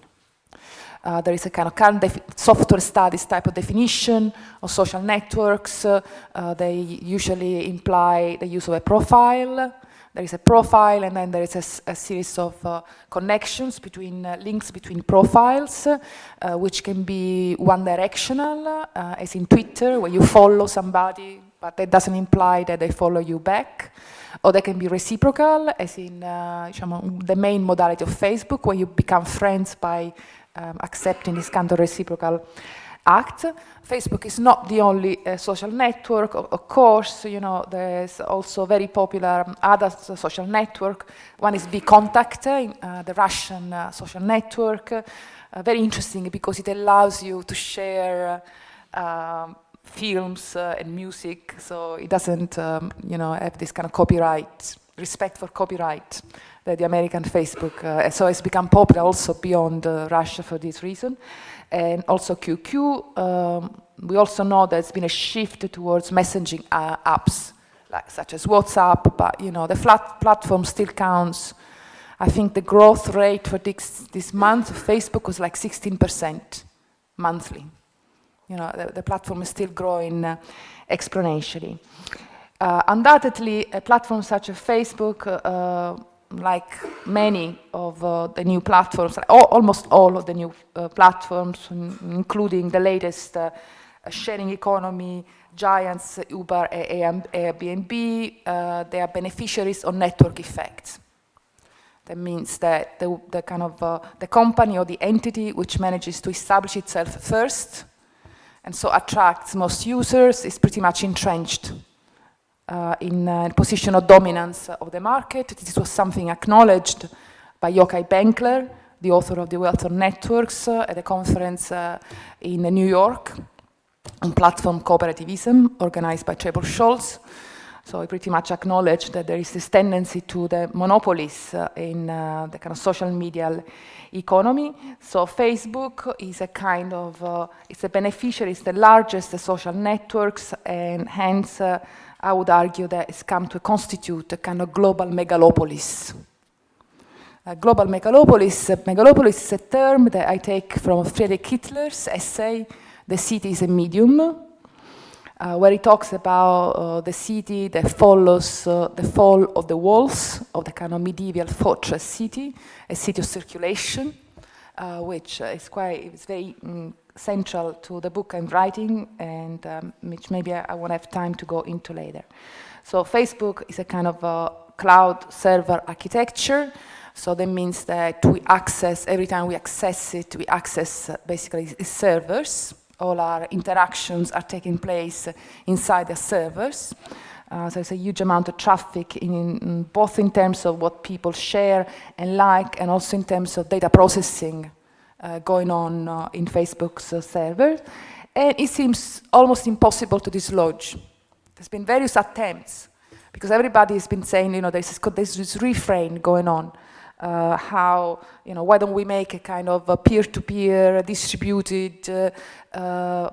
Uh, there is a kind of current software studies type of definition of social networks. Uh, they usually imply the use of a profile. There is a profile and then there is a, a series of uh, connections between uh, links between profiles, uh, which can be one directional, uh, as in Twitter, where you follow somebody, but that doesn't imply that they follow you back. Or they can be reciprocal, as in the main modality of Facebook, where you become friends by um, accepting this kind of reciprocal act. Facebook is not the only uh, social network, of, of, course, you know, there's also very popular um, other social network. One is VKontakte, uh, the Russian uh, social network. Uh, very interesting because it allows you to share um, films uh, and music, so it doesn't, um, you know, have this kind of copyright, respect for copyright that the American Facebook, uh, so it's become popular also beyond uh, Russia for this reason. And also QQ, um, we also know there's been a shift towards messaging uh, apps, like, such as WhatsApp, but you know, the flat platform still counts. I think the growth rate for this, this month of Facebook was like 16% monthly. You know, the, the platform is still growing uh, exponentially. Uh, undoubtedly, a platform such as Facebook uh, like many of uh, the new platforms, almost all of the new uh, platforms, including the latest uh, sharing economy, giants, Uber, and Airbnb, uh, they are beneficiaries of network effects. That means that the, the kind of uh, the company or the entity which manages to establish itself first and so attracts most users is pretty much entrenched uh, in a position of dominance of the market. This was something acknowledged by Yochai Benkler, the author of The Wealth of Networks, uh, at a conference uh, in New York on platform cooperativism organized by Trebor Scholz. So he pretty much acknowledged that there is this tendency to the monopolies uh, in uh, the kind of social media economy. So Facebook is a kind of, uh, it's a beneficiary, it's the largest social networks and hence uh, I would argue that it's come to constitute a kind of global megalopolis. A global megalopolis, megalopolis is a term that I take from Friedrich Kittler's essay, The City is a Medium, uh, where he talks about uh, the city that follows uh, the fall of the walls of the kind of medieval fortress city, a city of circulation, uh, which is quite, it's very mm, central to the book I'm writing and um, which maybe I, I, won't have time to go into later. So Facebook is a kind of a cloud server architecture So that means that we access, every time we access it, we access uh, basically servers. All our interactions are taking place inside the servers. Uh, so there's a huge amount of traffic, in, in, both in terms of what people share and like, and also in terms of data processing uh, going on uh, in Facebook's uh, server. And it seems almost impossible to dislodge. There's been various attempts, because everybody has been saying, you know, there's this, this refrain going on. Uh, how, you know, why don't we make a kind of peer-to-peer -peer distributed uh, uh,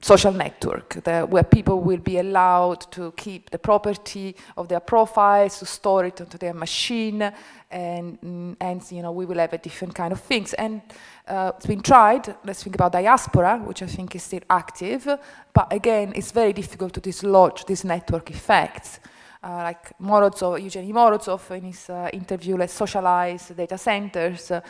social network that, where people will be allowed to keep the property of their profiles, to store it onto their machine, and, and you know, we will have a different kind of things. And uh, it's been tried, let's think about diaspora, which I think is still active, but again, it's very difficult to dislodge these network effects. Uh, like Morozov, Evgeny Morozov in his uh, interview, Let's Socialize Data Centers, uh,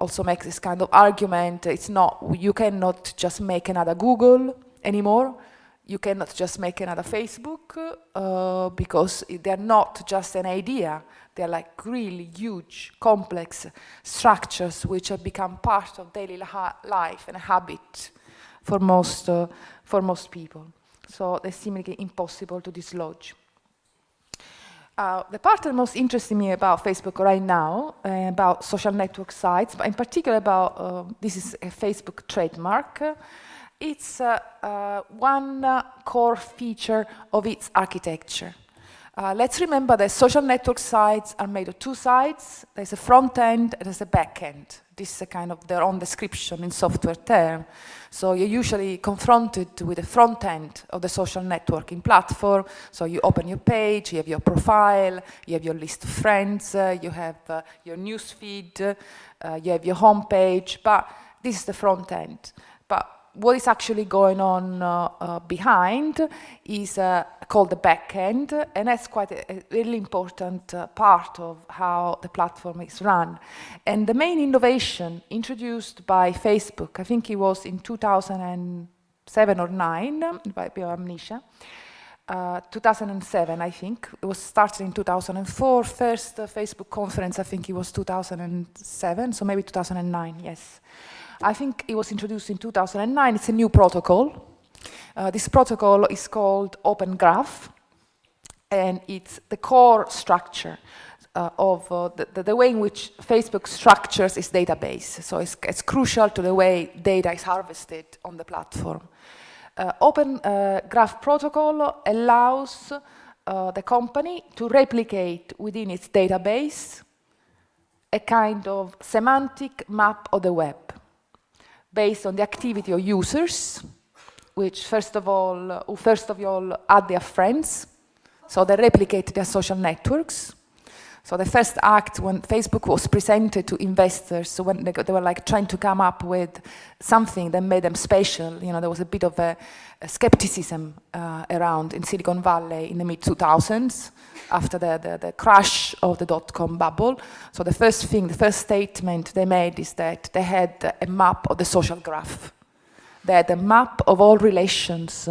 also makes this kind of argument. It's not, you cannot just make another Google anymore. You cannot just make another Facebook uh, because they're not just an idea. They're like really huge, complex structures which have become part of daily life and habit for most, uh, for most people. So they're seemingly impossible to dislodge. Uh, the part that most interests me about Facebook right now, uh, about social network sites, but in particular about, uh, this is a Facebook trademark, it's uh, uh, one core feature of its architecture. Uh, let's remember that social network sites are made of two sides. There's a front end and there's a back end. This is a kind of their own description in software term. So you're usually confronted with the front end of the social networking platform. So you open your page, you have your profile, you have your list of friends, uh, you have uh, your news feed, uh, you have your home page, but this is the front end. But what is actually going on uh, uh, behind is uh, called the back end, and that's quite a, a really important uh, part of how the platform is run. And the main innovation introduced by Facebook, I think it was in 2007 or 9, by amnesia, uh, 2007, I think. It was started in 2004. First uh, Facebook conference, I think it was 2007, so maybe 2009, yes. I think it was introduced in 2009. It's a new protocol. Uh, this protocol is called Open Graph, and it's the core structure uh, of uh, the, the, way in which Facebook structures its database. So it's, it's, crucial to the way data is harvested on the platform. Uh, Open uh, Graph Protocol allows uh, the company to replicate within its database a kind of semantic map of the web based on the activity of users, which first of all, who first of all add their friends, so they replicate their social networks. So the first act when Facebook was presented to investors, so when they, they, were like trying to come up with something that made them special, you know, there was a bit of a, a skepticism uh, around in Silicon Valley in the mid-2000s after the, the, the, crash of the dot-com bubble. So the first thing, the first statement they made is that they had a map of the social graph. They had a map of all relations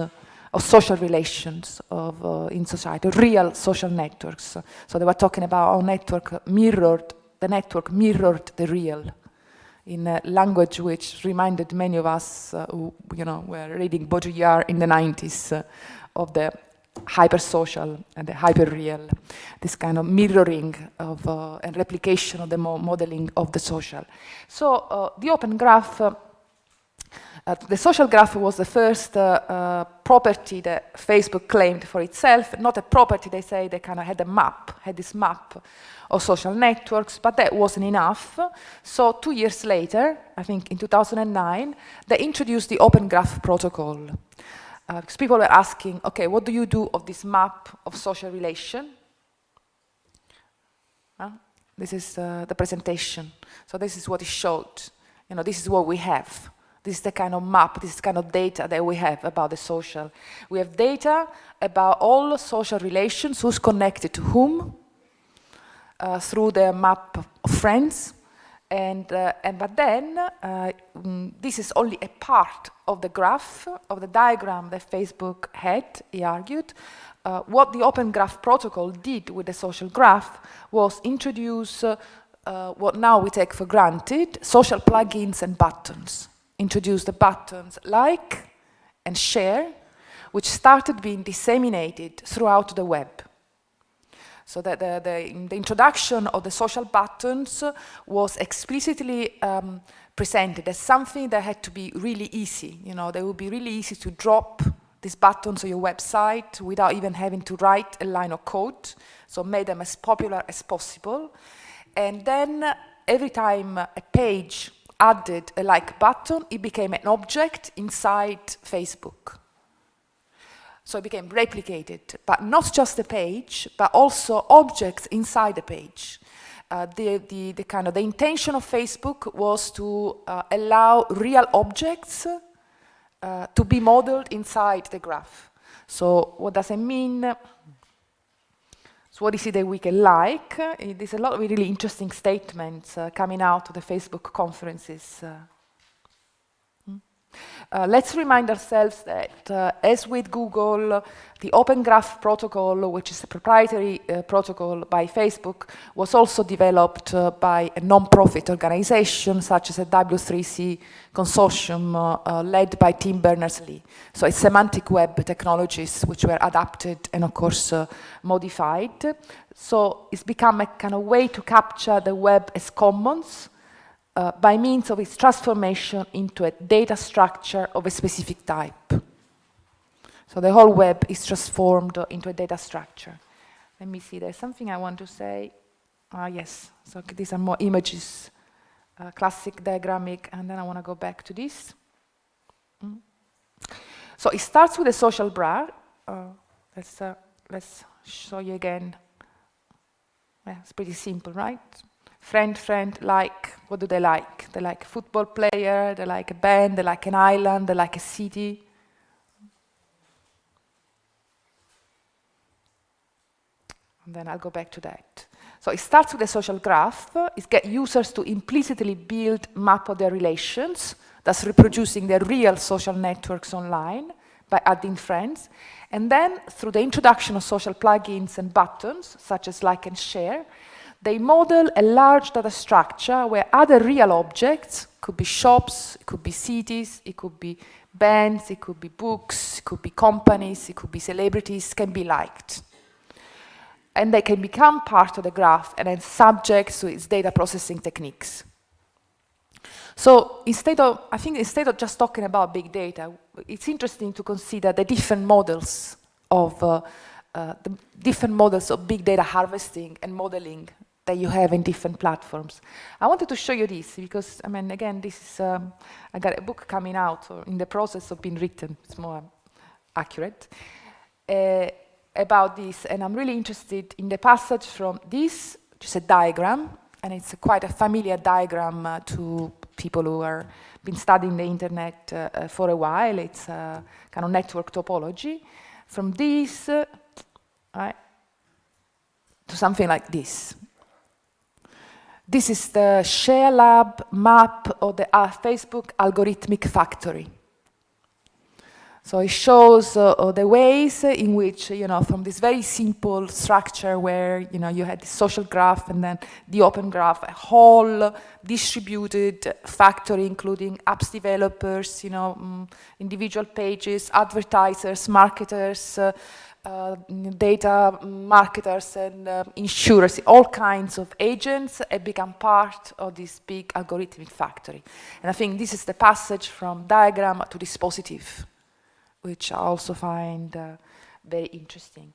of social relations of, uh, in society, real social networks. So they were talking about how network mirrored, the network mirrored the real in a language which reminded many of us uh, who, you know, were reading Baudrillard in the 90s uh, of the hyper-social and the hyper-real, this kind of mirroring of uh, and replication of the mo modeling of the social. So uh, the open graph uh, the social graph was the first uh, uh, property that Facebook claimed for itself, not a property, they say they kind of had a map, had this map of social networks, but that wasn't enough. So two years later, I think in 2009, they introduced the Open Graph Protocol. Uh, because people were asking, okay, what do you do of this map of social relation? this is uh, the presentation. So this is what it showed. You know, this is what we have. This is the kind of map, this is kind of data that we have about the social. We have data about all social relations, who's connected to whom, uh, through the map of friends. And, uh, and but then, uh, mm, this is only a part of the graph, of the diagram that Facebook had, he argued. Uh, what the Open Graph Protocol did with the social graph was introduce uh, what now we take for granted, social plugins and buttons. Introduce the buttons like and share, which started being disseminated throughout the web. So that the, the, the introduction of the social buttons was explicitly um, presented as something that had to be really easy. You know, they would be really easy to drop these buttons on your website without even having to write a line of code. So made them as popular as possible. And then every time a page added a like button, it became an object inside Facebook. So it became replicated, but not just the page, but also objects inside the page. Uh, the, the, the, kind of the intention of Facebook was to uh, allow real objects uh, to be modeled inside the graph. So what does it mean? So what is it that we can like? Uh, there's a lot of really interesting statements uh, coming out of the Facebook conferences uh, let's remind ourselves that, uh, as with Google, the Open Graph protocol, which is a proprietary uh, protocol by Facebook, was also developed uh, by a non-profit organization such as a W3C consortium uh, uh, led by Tim Berners-Lee. So it's semantic web technologies which were adapted and, of course, modified. So it's become a kind of way to capture the web as commons, uh, by means of its transformation into a data structure of a specific type. So the whole web is transformed into a data structure. Let me see, there's something I want to say. Ah, yes, so these are more images, uh, classic diagrammic, and then I want to go back to this. Mm. So it starts with a social graph. Uh, let's, uh, let's show you again. Yeah, it's pretty simple, right? Friend, friend, like, what do they like? They like a football player, they like a band, they like an island, they like a city. And then I'll go back to that. So it starts with a social graph. It gets users to implicitly build map of their relations, thus reproducing their real social networks online by adding friends. And then through the introduction of social plugins and buttons, such as like and share, they model a large data structure where other real objects, could be shops, it could be cities, it could be bands, it could be books, it could be companies, it could be celebrities, can be liked. And they can become part of the graph and then subject to its data processing techniques. So instead of, I think instead of just talking about big data, it's interesting to consider the different models of uh, uh, the different models of big data harvesting and modeling that you have in different platforms. I wanted to show you this because, I mean, again, this is, um, I got a book coming out or in the process of being written, it's more accurate, uh, about this. And I'm really interested in the passage from this, is a diagram, and it's a quite a familiar diagram uh, to people who are been studying the internet uh, uh for a while. It's a kind of network topology. From this, uh, right, to something like this. This is the Share Lab map of the uh, Facebook algorithmic factory. So it shows uh, uh, the ways in which, you know, from this very simple structure where, you know, you had the social graph and then the open graph, a whole distributed factory, including apps developers, you know, um, individual pages, advertisers, marketers, uh, uh, data marketers and uh, insurers, all kinds of agents have become part of this big algorithmic factory. And I think this is the passage from diagram to dispositive, which I also find uh, very interesting.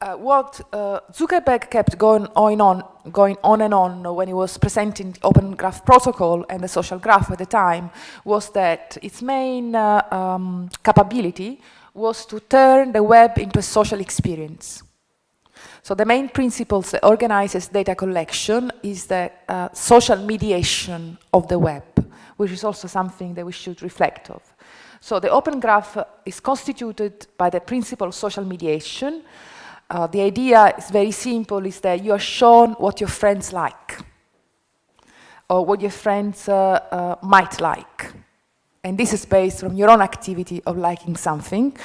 Uh, what uh, Zuckerberg kept going on, on, going on and on when he was presenting the Open Graph Protocol and the social graph at the time was that its main uh, um, capability was to turn the web into a social experience. So the main principles that organizes data collection is the uh, social mediation of the web, which is also something that we should reflect of. So the Open Graph is constituted by the principle of social mediation, uh, the idea is very simple, is that you are shown what your friends like or what your friends uh, uh, might like. And this is based on your own activity of liking something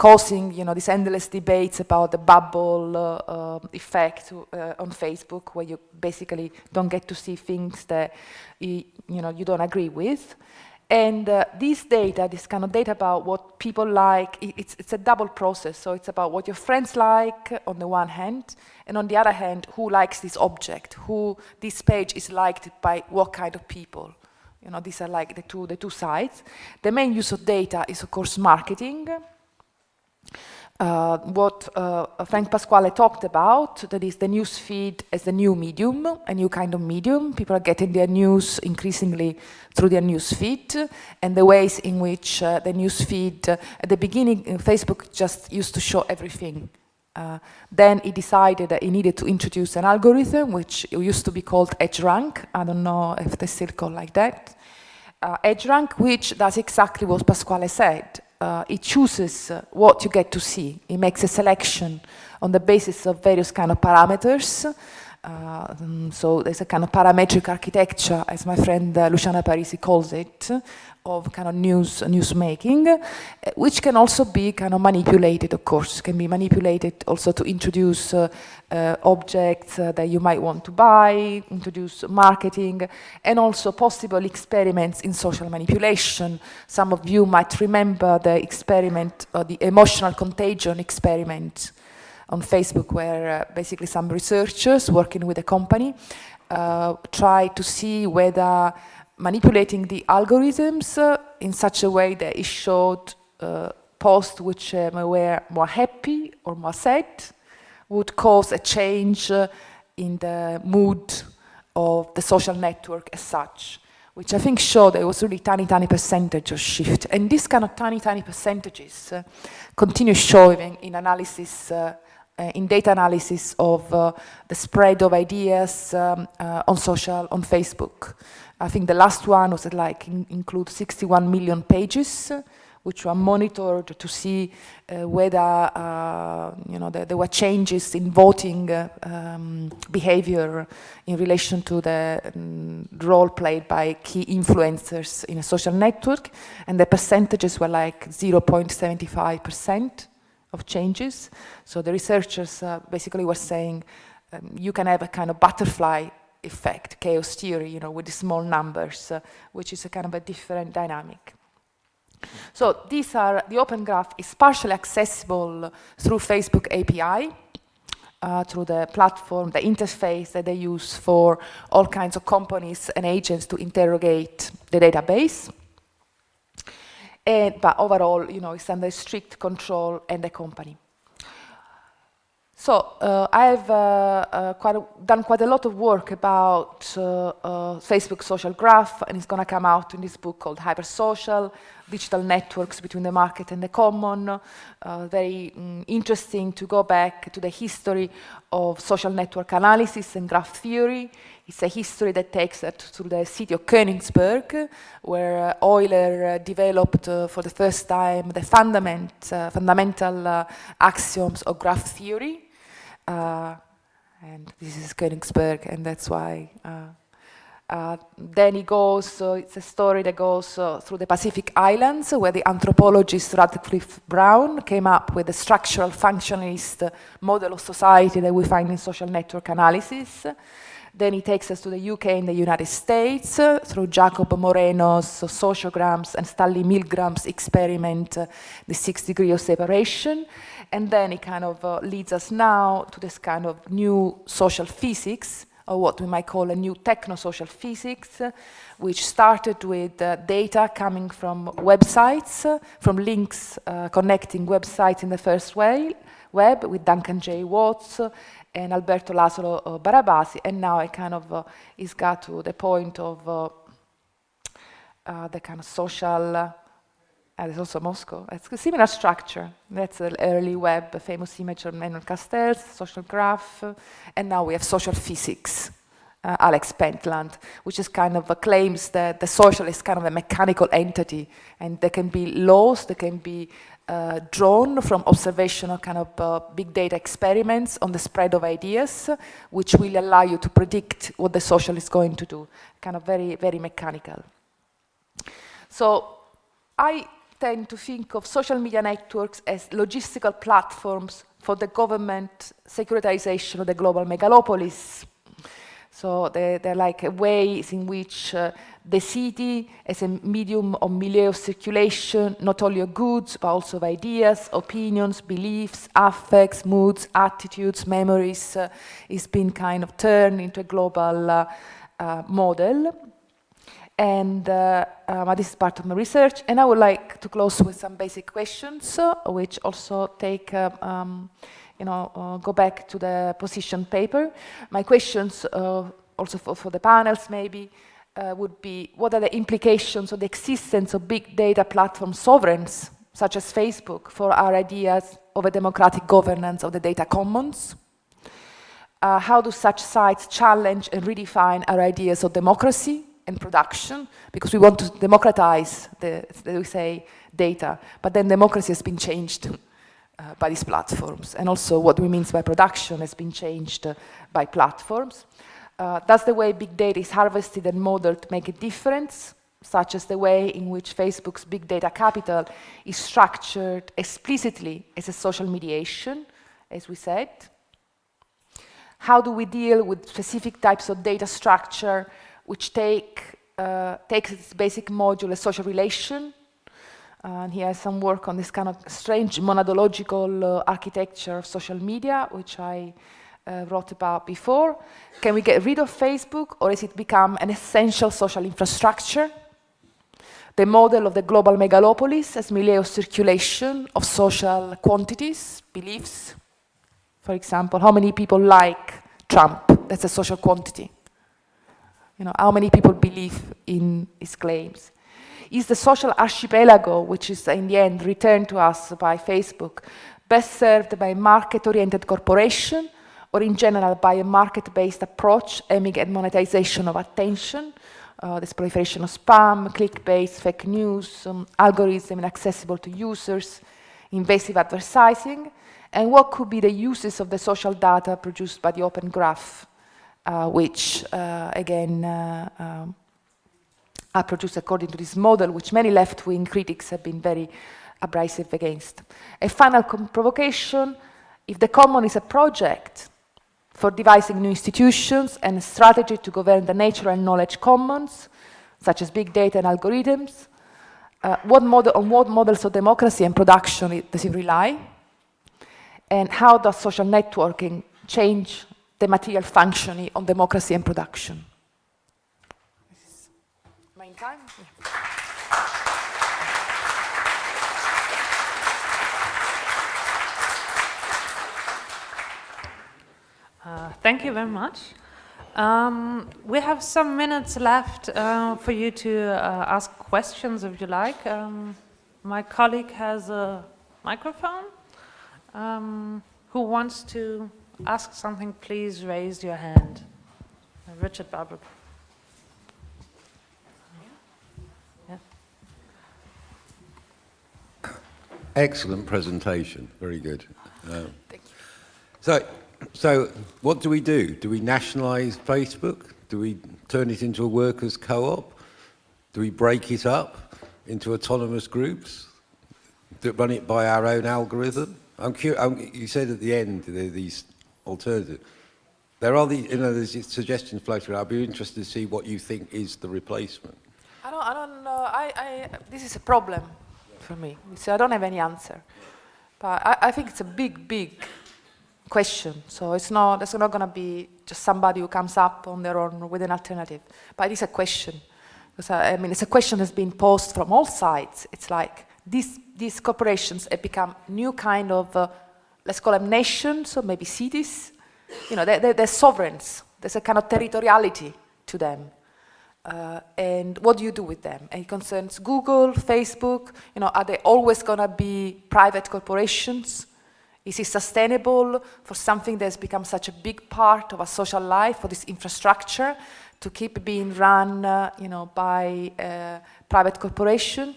causing, you know, these endless debates about the bubble uh, uh, effect on Facebook, where you basically don't get to see things that you know, you don't agree with. And uh, this data, this kind of data about what people like, it's, it's a double process. So it's about what your friends like on the one hand, and on the other hand, who likes this object, who this page is liked by what kind of people. You know, these are like the two, the two sides. The main use of data is, of course, marketing. Uh, what uh, Frank Pasquale talked about, that is the news feed as the new medium, a new kind of medium. People are getting their news increasingly through their news feed, and the ways in which uh, the news feed, uh, at the beginning, uh, Facebook just used to show everything. Uh, then he decided that he needed to introduce an algorithm, which used to be called EdgeRank. I don't know if they still call it like that. EdgeRank, which does exactly what Pasquale said uh, it chooses uh, what you get to see. It makes a selection on the basis of various kind of parameters. Uh, so there's a kind of parametric architecture, as my friend uh, Luciana Parisi calls it, of kind of news news making, uh, which can also be kind of manipulated, of course, can be manipulated also to introduce uh, uh, objects uh, that you might want to buy, introduce marketing, and also possible experiments in social manipulation. Some of you might remember the experiment, the emotional contagion experiment on Facebook, where uh, basically some researchers working with a company uh, try to see whether manipulating the algorithms uh, in such a way that it showed posts which um, were more happy or more sad would cause a change in the mood of the social network as such, which I think showed there was really tiny, tiny percentage of shift. And these kind of tiny, tiny percentages uh, continue showing in analysis uh, in data analysis of uh, the spread of ideas um, uh, on social, on Facebook. I think the last one was like in, include 61 million pages, which were monitored to see uh, whether uh, you know there, there, were changes in voting uh, um, behavior in relation to the um, role played by key influencers in a social network, and the percentages were like 0.75 percent of changes. So the researchers uh, basically were saying um, you can have a kind of butterfly effect, chaos theory, you know, with the small numbers, uh, which is a kind of a different dynamic. So these are, the Open Graph is partially accessible through Facebook API, uh, through the platform, the interface that they use for all kinds of companies and agents to interrogate the database. And, but overall, you know, it's under strict control and the company. So uh, I've uh, uh, quite a, done quite a lot of work about uh, uh, Facebook social graph, and it's going to come out in this book called Hypersocial, Digital Networks Between the Market and the Common. Uh, very mm, interesting to go back to the history of social network analysis and graph theory. It's a history that takes us to the city of Königsberg, where Euler developed for the first time the fundament, fundamental axioms of graph theory. Uh, and this is Königsberg, and that's why. Uh, uh, then he goes, it's a story that goes through the Pacific Islands, where the anthropologist Radcliffe Brown came up with the structural functionalist model of society that we find in social network analysis. Then he takes us to the UK and the United States uh, through Jacob Moreno's sociograms and Stanley Milgram's experiment, uh, the six degree of separation. And then it kind of uh, leads us now to this kind of new social physics, what we might call a new techno-social physics, uh, which started with uh, data coming from websites, uh, from links uh, connecting websites in the first way, web with Duncan J. Watts uh, and Alberto Laszlo Barabasi, and now it kind of is got to the point of the kind of social uh, there's also Moscow. It's a similar structure. That's the early web, a famous image of Manuel Castells, social graph, uh, and now we have social physics. Uh, Alex Pentland, which is kind of claims that the social is kind of a mechanical entity, and there can be laws that can be uh, drawn from observational kind of uh, big data experiments on the spread of ideas, which will allow you to predict what the social is going to do. Kind of very, very mechanical. So I tend to think of social media networks as logistical platforms for the government securitization of the global megalopolis. So they're, they're like ways in which uh, the city as a medium of milieu of circulation, not only of goods, but also of ideas, opinions, beliefs, affects, moods, attitudes, memories, uh, is being kind of turned into a global uh, uh model. And uh, um, this is part of my research. And I would like to close with some basic questions, uh, which also take um, you know, uh, go back to the position paper. My questions, uh, also for, for, the panels maybe, uh, would be what are the implications of the existence of big data platform sovereigns, such as Facebook, for our ideas of a democratic governance of the data commons? Uh, how do such sites challenge and redefine our ideas of democracy and production? Because we want to democratize, the, we say, data, but then democracy has been changed uh, by these platforms. And also what we mean by production has been changed uh, by platforms. Uh, does the way big data is harvested and modeled to make a difference? such as the way in which Facebook's big data capital is structured explicitly as a social mediation, as we said. How do we deal with specific types of data structure which take, uh, takes its basic module as social relation and he has some work on this kind of strange monadological uh, architecture of social media, which I uh, wrote about before. Can we get rid of Facebook, or has it become an essential social infrastructure? The model of the global megalopolis as milieu of circulation of social quantities, beliefs. For example, how many people like Trump? That's a social quantity. You know, how many people believe in his claims? Is the social archipelago, which is in the end returned to us by Facebook, best served by market-oriented corporation or in general by a market-based approach aiming at monetization of attention, uh, this proliferation of spam, clickbait, fake news, um, algorithm inaccessible to users, invasive advertising, and what could be the uses of the social data produced by the Open Graph, which, uh, again, uh, are produced according to this model, which many left-wing critics have been very abrasive against. A final provocation, if the common is a project for devising new institutions and a strategy to govern the natural knowledge commons, such as big data and algorithms, uh, what model, on what models of democracy and production does it rely? And how does social networking change the material functioning of democracy and production? Uh, thank you very much. Um, we have some minutes left uh, for you to uh, ask questions if you like. Um, my colleague has a microphone. Um, who wants to ask something, please raise your hand. Richard Barbrook. Excellent presentation. Very good. Uh, so, so what do we do? Do we nationalise Facebook? Do we turn it into a workers' co-op? Do we break it up into autonomous groups that run it by our own algorithm? I'm curious, you said at the end there are these alternatives. There are these, you know, there's suggestions floating around. I'd be interested to see what you think is the replacement. I don't, I don't know. I, I, this is a problem for me. So I don't have any answer. But I, I think it's a big, big question. So it's not, it's not going to be just somebody who comes up on their own with an alternative. But it is a question. Because I, I mean, it's a question that's been posed from all sides. It's like these, these corporations have become new kind of, uh, let's call them nations or maybe cities. You know, they're, they're, sovereigns. There's a kind of territoriality to them. Uh, and what do you do with them? And it concerns Google, Facebook, you know, are they always gonna be private corporations? Is it sustainable for something that's become such a big part of our social life, for this infrastructure, to keep being run, uh, you know, by a private corporation?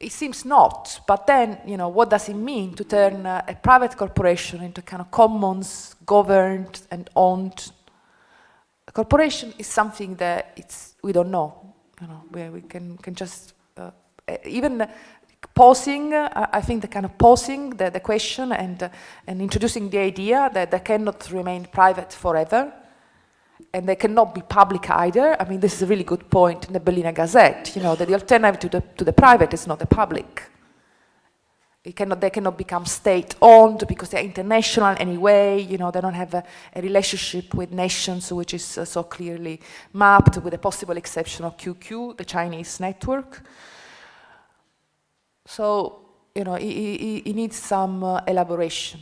It seems not, but then, you know, what does it mean to turn uh, a private corporation into kind of commons, governed and owned a corporation is something that it's we don't know. You know, we, we can can just uh, even posing, uh, I think the kind of posing the, the question and, uh, and introducing the idea that they cannot remain private forever and they cannot be public either. I mean, this is a really good point in the Berliner Gazette, you know, that the alternative to the, to the private is not the public. It Cannot, they cannot become state-owned because they're international anyway, you know, they don't have a, a relationship with nations which is uh, so clearly mapped with the possible exception of QQ, the Chinese network. So, you know, it, needs some uh, elaboration.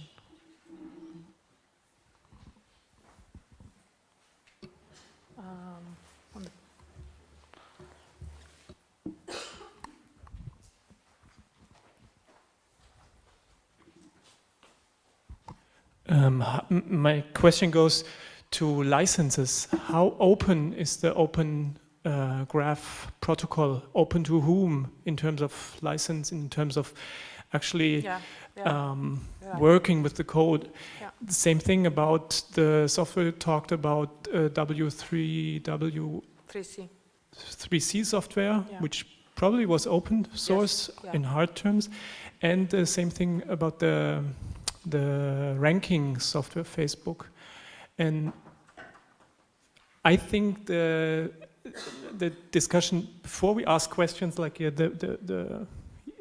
Um, my question goes to licenses. How open is the open uh, graph protocol? Open to whom in terms of license, in terms of actually yeah, yeah, um, yeah. working with the code? The same thing about the software talked about uh, W3W 3C. 3C software, which probably was open source yes, in hard terms. And the same thing about the the ranking software Facebook. And I think the the discussion before we ask questions like uh, the, the, the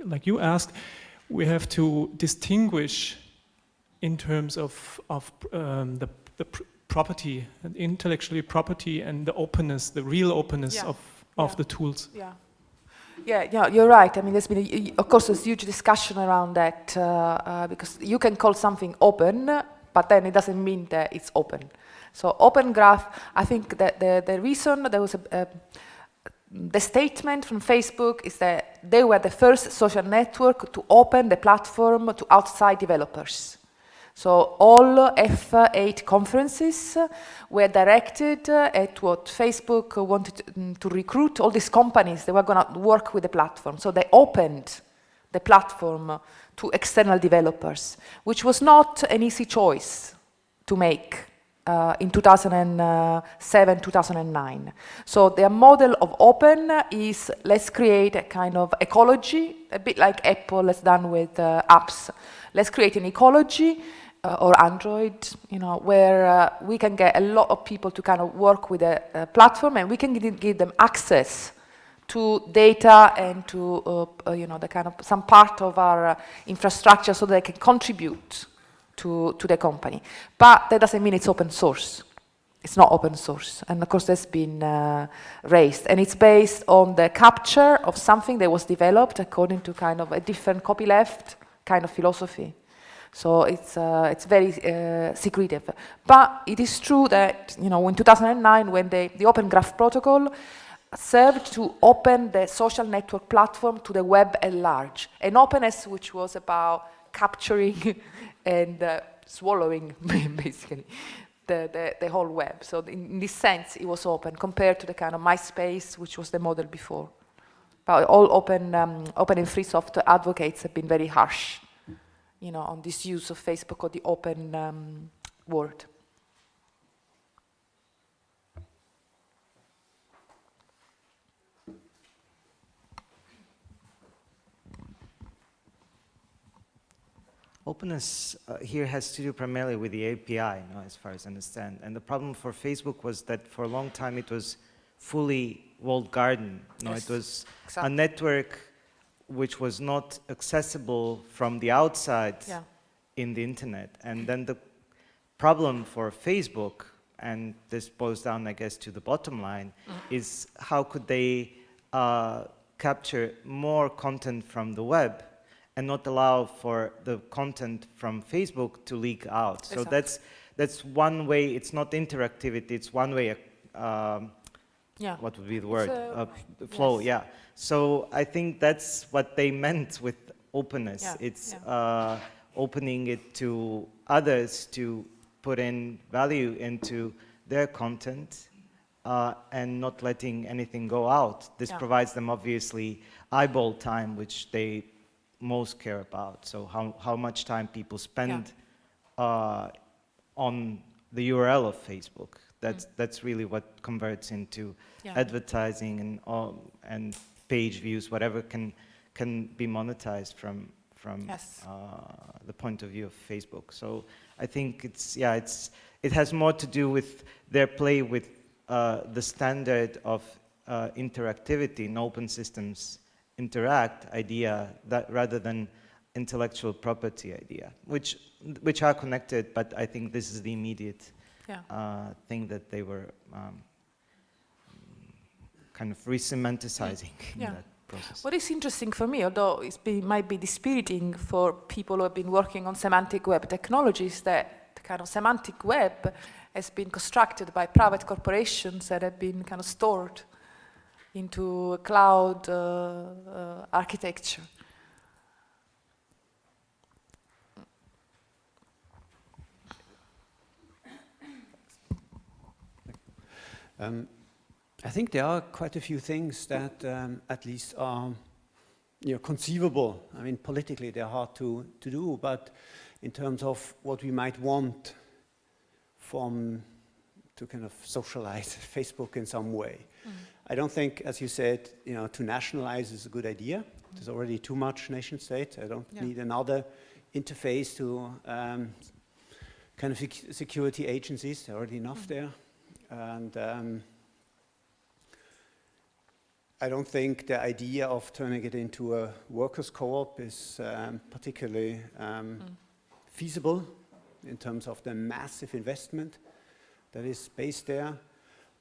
like you asked, we have to distinguish in terms of of um, the the pr property, intellectually property, and the openness, the real openness yeah. of of yeah. the tools. Yeah. Yeah, yeah, you're right. I mean, there's been, a, of course, there's huge discussion around that uh, uh, because you can call something open, but then it doesn't mean that it's open. So open graph, I think that the, the reason there was a, a the statement from Facebook is that they were the first social network to open the platform to outside developers. So all F8 conferences were directed at what Facebook wanted mm, to recruit all these companies that were going to work with the platform. So they opened the platform to external developers, which was not an easy choice to make uh, in 2007, 2009. So their model of open is let's create a kind of ecology, a bit like Apple has done with uh, apps. Let's create an ecology uh, or Android, you know, where uh, we can get a lot of people to kind of work with a, a platform and we can give, them access to data and to, uh, uh you know, the kind of some part of our uh, infrastructure so they can contribute to, to the company. But that doesn't mean it's open source. It's not open source. And of course, that's been uh, raised. And it's based on the capture of something that was developed according to kind of a different copyleft kind of philosophy. So it's, uh, it's very uh, secretive. But it is true that, you know, in 2009, when the, the Open Graph Protocol served to open the social network platform to the web at large. An openness which was about capturing [laughs] and uh, swallowing, [laughs] basically, the, the, the, whole web. So in, in, this sense, it was open compared to the kind of MySpace, which was the model before. But all open, um, open and free software advocates have been very harsh you know, on this use of Facebook or the open um, world. Openness uh, here has to do primarily with the API, as far as I understand. And the problem for Facebook was that for a long time it was fully walled garden. Know, yes, it was exactly. a network which was not accessible from the outside yeah. in the internet. And then the problem for Facebook, and this boils down, I guess, to the bottom line, mm is how could they uh, capture more content from the web and not allow for the content from Facebook to leak out. Exactly. So that's that's one way. It's not interactivity. It's one way. Um, yeah. What would be the word? Uh, flow. Yes. Yeah. So I think that's what they meant with openness. Yeah, it's yeah. Uh, opening it to others to put in value into their content uh, and not letting anything go out. This yeah. provides them obviously eyeball time, which they most care about. So how, how much time people spend uh, on the URL of Facebook. That's, mm. that's really what converts into advertising and, all and page views, whatever can can be monetized from from yes. uh, the point of view of Facebook. So I think it's yeah, it's it has more to do with their play with uh, the standard of uh, interactivity in open systems interact idea that rather than intellectual property idea, which which are connected, but I think this is the immediate yeah. uh, thing that they were um, kind of re-semanticizing yeah. in that process. What is interesting for me, although it might be dispiriting for people who have been working on semantic web technologies, that the kind of semantic web has been constructed by private corporations that have been kind of stored into a cloud uh, uh, architecture. Um, I think there are quite a few things that um, at least are you know, conceivable. I mean, politically they're hard to, to do, but in terms of what we might want from to kind of socialize [laughs] Facebook in some way. Mm. I don't think, as you said, you know, to nationalize is a good idea. Mm. There's already too much nation state. I don't yeah. need another interface to um, kind of security agencies. There are already enough mm. there. And um, I don't think the idea of turning it into a workers' co-op is um, particularly um, mm. feasible in terms of the massive investment that is based there.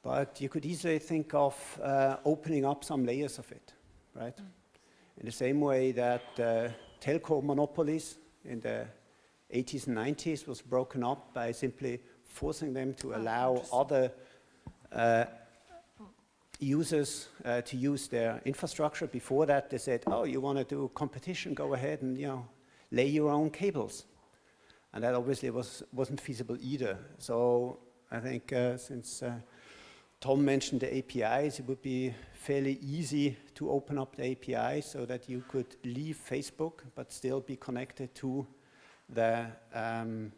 But you could easily think of uh, opening up some layers of it, right? Mm. In the same way that uh, telco monopolies in the 80s and 90s was broken up by simply forcing them to oh, allow other uh, users uh, to use their infrastructure. Before that, they said, oh, you want to do competition, go ahead and, you know, lay your own cables. And that obviously was, wasn't feasible either. So I think uh, since uh, Tom mentioned the APIs, it would be fairly easy to open up the API so that you could leave Facebook but still be connected to the um,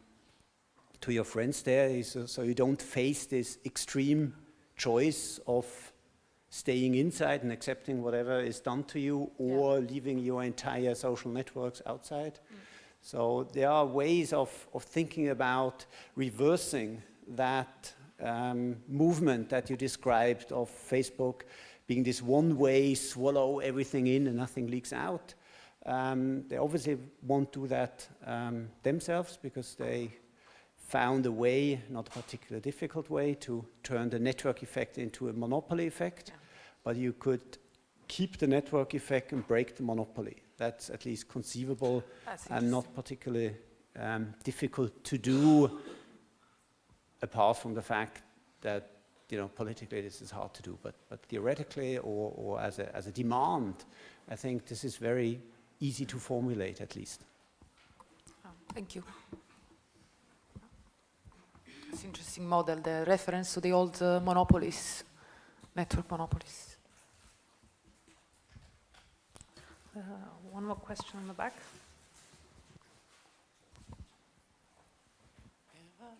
to your friends there, so, so you don't face this extreme choice of staying inside and accepting whatever is done to you or yeah. leaving your entire social networks outside. Mm. So there are ways of, of thinking about reversing that um, movement that you described of Facebook being this one way, swallow everything in and nothing leaks out. Um, they obviously won't do that um, themselves because they found a way, not a particularly difficult way, to turn the network effect into a monopoly effect. Yeah. But you could keep the network effect and break the monopoly. That's at least conceivable and not particularly um, difficult to do apart from the fact that you know, politically this is hard to do, but, but theoretically or, or as, a, as a demand, I think this is very easy to formulate at least. Oh, thank you. It's interesting model, the reference to the old uh, monopolies, network monopolies. Uh, one more question in the back.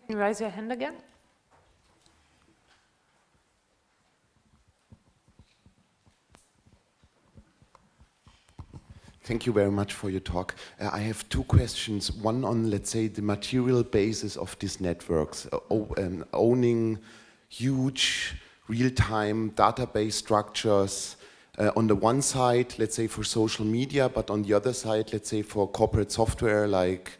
Can you raise your hand again? Thank you very much for your talk. Uh, I have two questions. One on, let's say, the material basis of these networks, uh, um, owning huge real-time database structures uh, on the one side, let's say for social media, but on the other side, let's say for corporate software like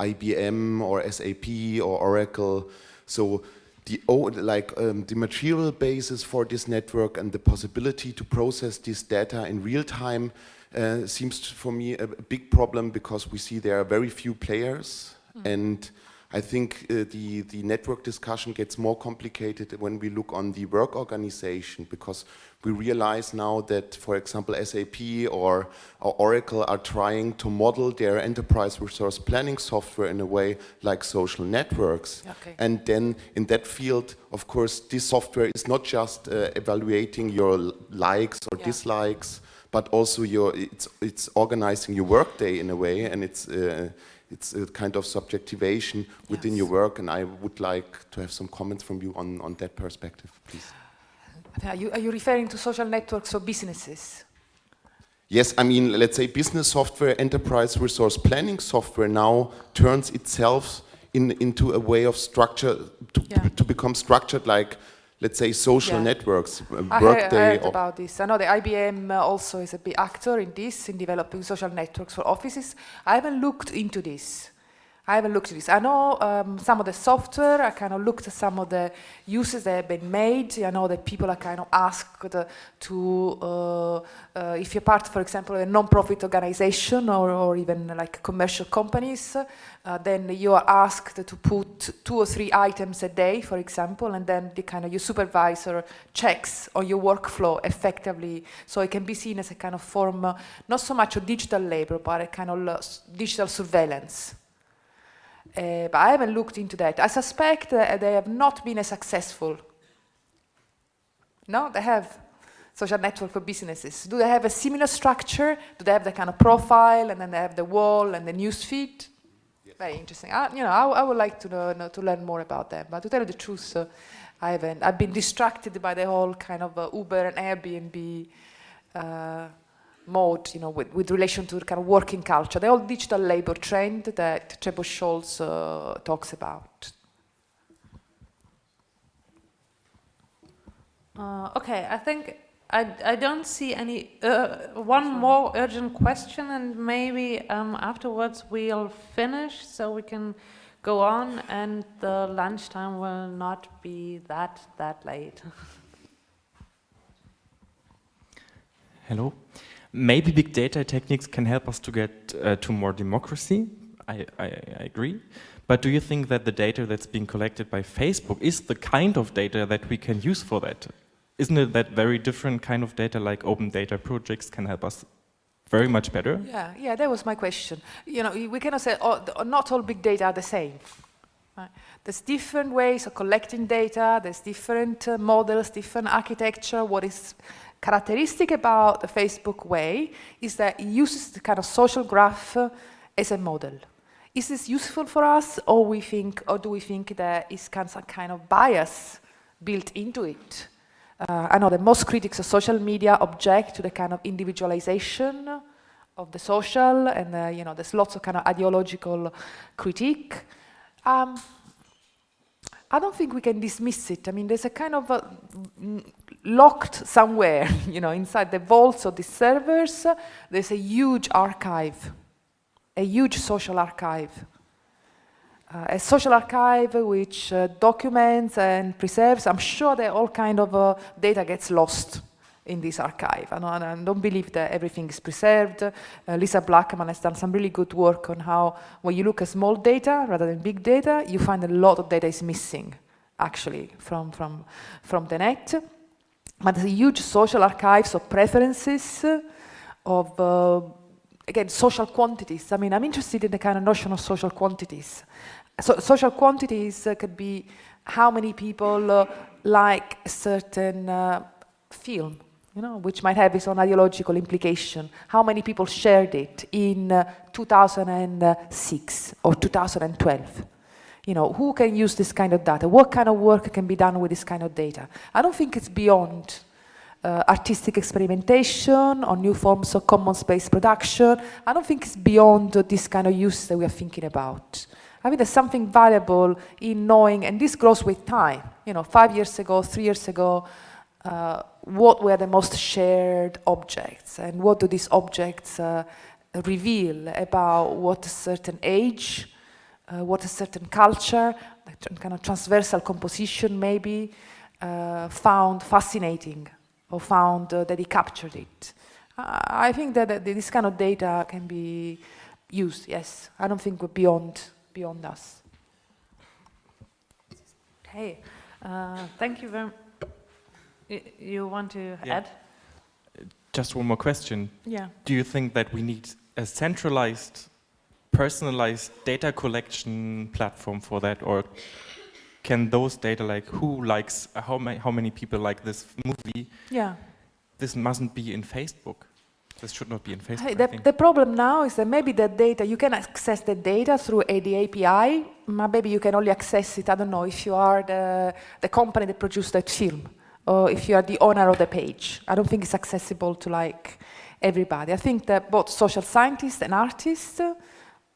IBM or SAP or Oracle. So the like um, the material basis for this network and the possibility to process this data in real time uh, seems for me a, a, big problem because we see there are very few players mm. and I think uh, the, the network discussion gets more complicated when we look on the work organization because we realize now that, for example, SAP or, or, Oracle are trying to model their enterprise resource planning software in a way like social networks. Okay. And then in that field, of course, this software is not just uh, evaluating your likes or yeah. dislikes, but also your it's it's organizing your workday in a way, and it's uh, it's a kind of subjectivation within yes. your work. And I would like to have some comments from you on on that perspective, please. Are you, are you referring to social networks or businesses? Yes, I mean, let's say business software, enterprise resource planning software now turns itself in, into a way of structure to, yeah. to become structured like let's say social yeah. networks uh, I workday I heard about this. I know the ibm also is a big actor in this in developing social networks for offices. I haven't looked into this I haven't looked at this. I know um, some of the software, I kind of looked at some of the uses that have been made. I know that people are kind of asked to, uh, uh, if you're part, for example, of a non-profit organization or, or, even like commercial companies, uh, then you are asked to put two or three items a day, for example, and then the kind of your supervisor checks on your workflow effectively. So it can be seen as a kind of form, uh, not so much of digital labor, but a kind of uh, digital surveillance. Uh, but I haven't looked into that. I suspect that they have not been as successful. No, they have social network for businesses. Do they have a similar structure? Do they have the kind of profile and then they have the wall and the news feed? Yes. Very interesting. I, you know, I, I would like to know, to learn more about them. But to tell you the truth, uh, I haven't. I've been distracted by the whole kind of uh, Uber and Airbnb uh, mode, you know, with, with relation to the kind of working culture, the old digital labor trend that Trebor Scholz uh, talks about. Uh, okay, I think I, I don't see any, uh, one more urgent question and maybe um, afterwards we'll finish so we can go on and the lunchtime will not be that, that late. [laughs] Hello. Maybe big data techniques can help us to get uh, to more democracy. I, I, I, agree. But do you think that the data that's being collected by Facebook is the kind of data that we can use for that? Isn't it that very different kind of data like open data projects can help us very much better? Yeah, yeah, that was my question. You know, we cannot say oh, not all big data are the same. There's different ways of collecting data, there's different uh, models, different architecture, what is characteristic about the Facebook way is that it uses the kind of social graph as a model. Is this useful for us, or we think, or do we think that is some kind of bias built into it? Uh, I know that most critics of social media object to the kind of individualization of the social, and uh, you know, there's lots of kind of ideological critique. Um, I don't think we can dismiss it. I mean, there's a kind of a locked somewhere, [laughs] you know, inside the vaults of the servers, there's a huge archive, a huge social archive. Uh, a social archive which uh, documents and preserves, I'm sure that all kind of uh, data gets lost in this archive. I don't, I don't believe that everything is preserved. Uh, Lisa Blackman has done some really good work on how when you look at small data rather than big data, you find a lot of data is missing actually from, from, from the net but there's a huge social archives of preferences, of, uh, again, social quantities. I mean, I'm interested in the kind of notion of social quantities. So social quantities uh, could be how many people uh, like a certain uh, film, you know, which might have its own ideological implication. How many people shared it in uh, 2006 or 2012? you know, who can use this kind of data? What kind of work can be done with this kind of data? I don't think it's beyond uh, artistic experimentation or new forms of common space production. I don't think it's beyond uh, this kind of use that we are thinking about. I mean, there's something valuable in knowing, and this grows with time. You know, five years ago, three years ago, uh, what were the most shared objects, and what do these objects uh, reveal about what a certain age, uh, what a certain culture, kind of transversal composition maybe, uh, found fascinating or found uh, that he captured it. I think that, that, this kind of data can be used, yes. I don't think we're beyond, beyond us. Uh, thank you very much. You want to yeah. add? Just one more question. Yeah. Do you think that we need a centralized personalized data collection platform for that or can those data like who likes uh, how many how many people like this movie yeah this mustn't be in facebook this should not be in facebook hey, the, the, problem now is that maybe the data you can access the data through the api but maybe you can only access it i don't know if you are the the company that produced that film or if you are the owner of the page i don't think it's accessible to like everybody. I think that both social scientists and artists, uh,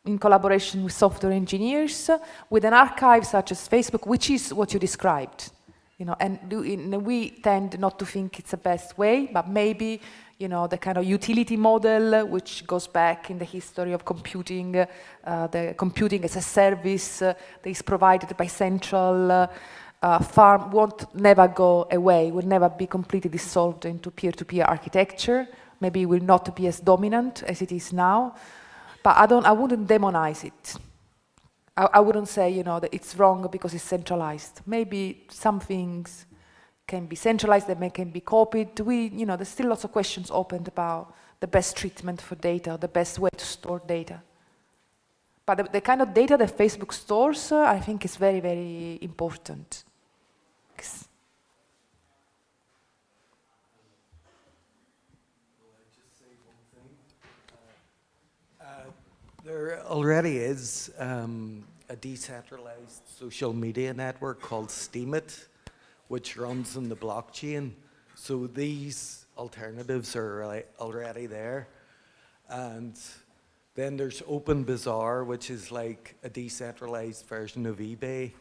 in collaboration with software engineers, uh, with an archive such as Facebook, which is what you described, you know, and we tend not to think it's the best way, but maybe, you know, the kind of utility model uh, which goes back in the history of computing, uh, the computing as a service uh, that is provided by central uh, uh, farm won't never go away, will never be completely dissolved into peer-to-peer -peer architecture. Maybe it will not be as dominant as it is now, but I don't, I wouldn't demonize it. I, I wouldn't say, you know, that it's wrong because it's centralized. Maybe some things can be centralized, they can be copied. We, you know, there's still lots of questions opened about the best treatment for data, the best way to store data. But the, the kind of data that Facebook stores, uh, I think is very, very important. There already is um, a decentralized social media network called Steemit, which runs on the blockchain. So these alternatives are already there. And then there's Open Bazaar, which is like a decentralized version of eBay.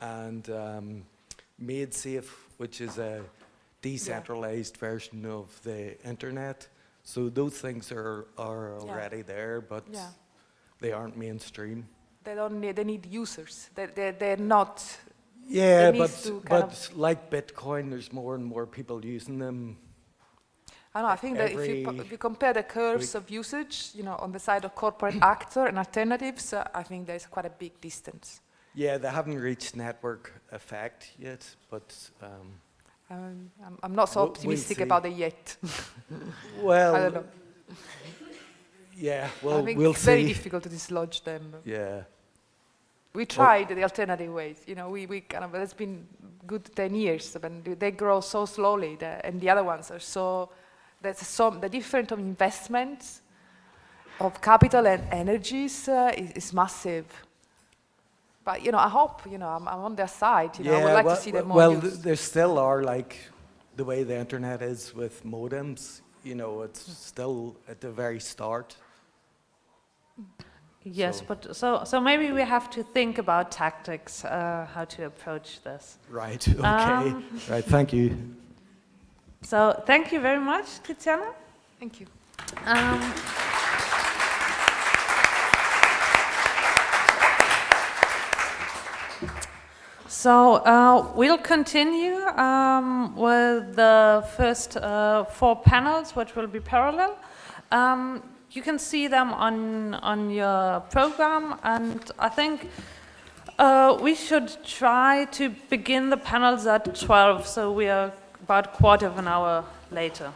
And um, MaidSafe, which is a decentralized yeah. version of the internet. So those things are, are already yeah. there, but yeah. They aren't mainstream. They don't need, they need users. They, they, they're not. Yeah, but, but like Bitcoin, there's more and more people using them. I know, I think that if you, if you, compare the curves of usage, you know, on the side of corporate [coughs] actor and alternatives, uh, I think there's quite a big distance. Yeah, they haven't reached network effect yet, but um, um, I'm, I'm, not so optimistic we'll about it yet. [laughs] well, I don't know. Yeah, well, I think we'll it's see. very difficult to dislodge them. Yeah. We tried well, the alternative ways. You know, we, we kind of, it's been good 10 years, but they grow so slowly, the, and the other ones are so, there's so, the difference of investments, of capital and energies uh, is, is massive. But you know, I hope you know I'm, I'm on their side. You know, I would like well, to see them more. Well, th there still are like the way the internet is with modems. You know, it's still at the very start. Yes, so. but so so maybe we have to think about tactics, uh, how to approach this. Right. [laughs] Okay. Um, right. Thank you. So thank you very much, Tiziana. Thank you. Um, So uh, we'll continue um, with the first uh, four panels, which will be parallel. Um, you can see them on, on your program, and I think uh, we should try to begin the panels at 12, so we are about a quarter of an hour later.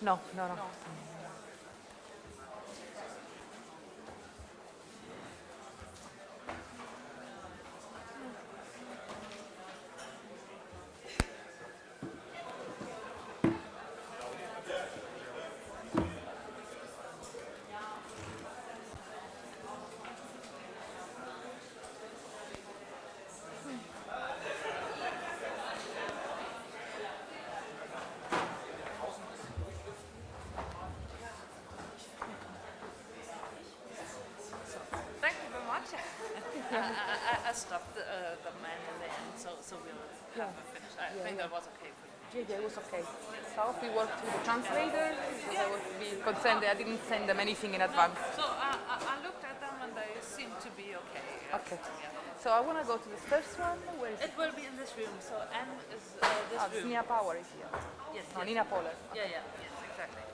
No, no, no. Was okay. So we worked with the translator, because I was be concerned I didn't send them anything in advance. So uh, I looked at them and they seem to be okay. Okay. Yeah. So I want to go to the first one. Where is it? It will be in this room. So N is uh, this oh, room. Nina Power is here. Yes. No, yes. Nina Poller. Yeah, yeah, yes, exactly.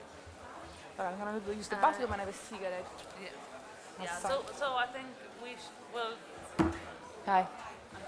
But I'm going to use the uh, bathroom and have a cigarette. Yeah. Yeah. So, so I think we will. Hi.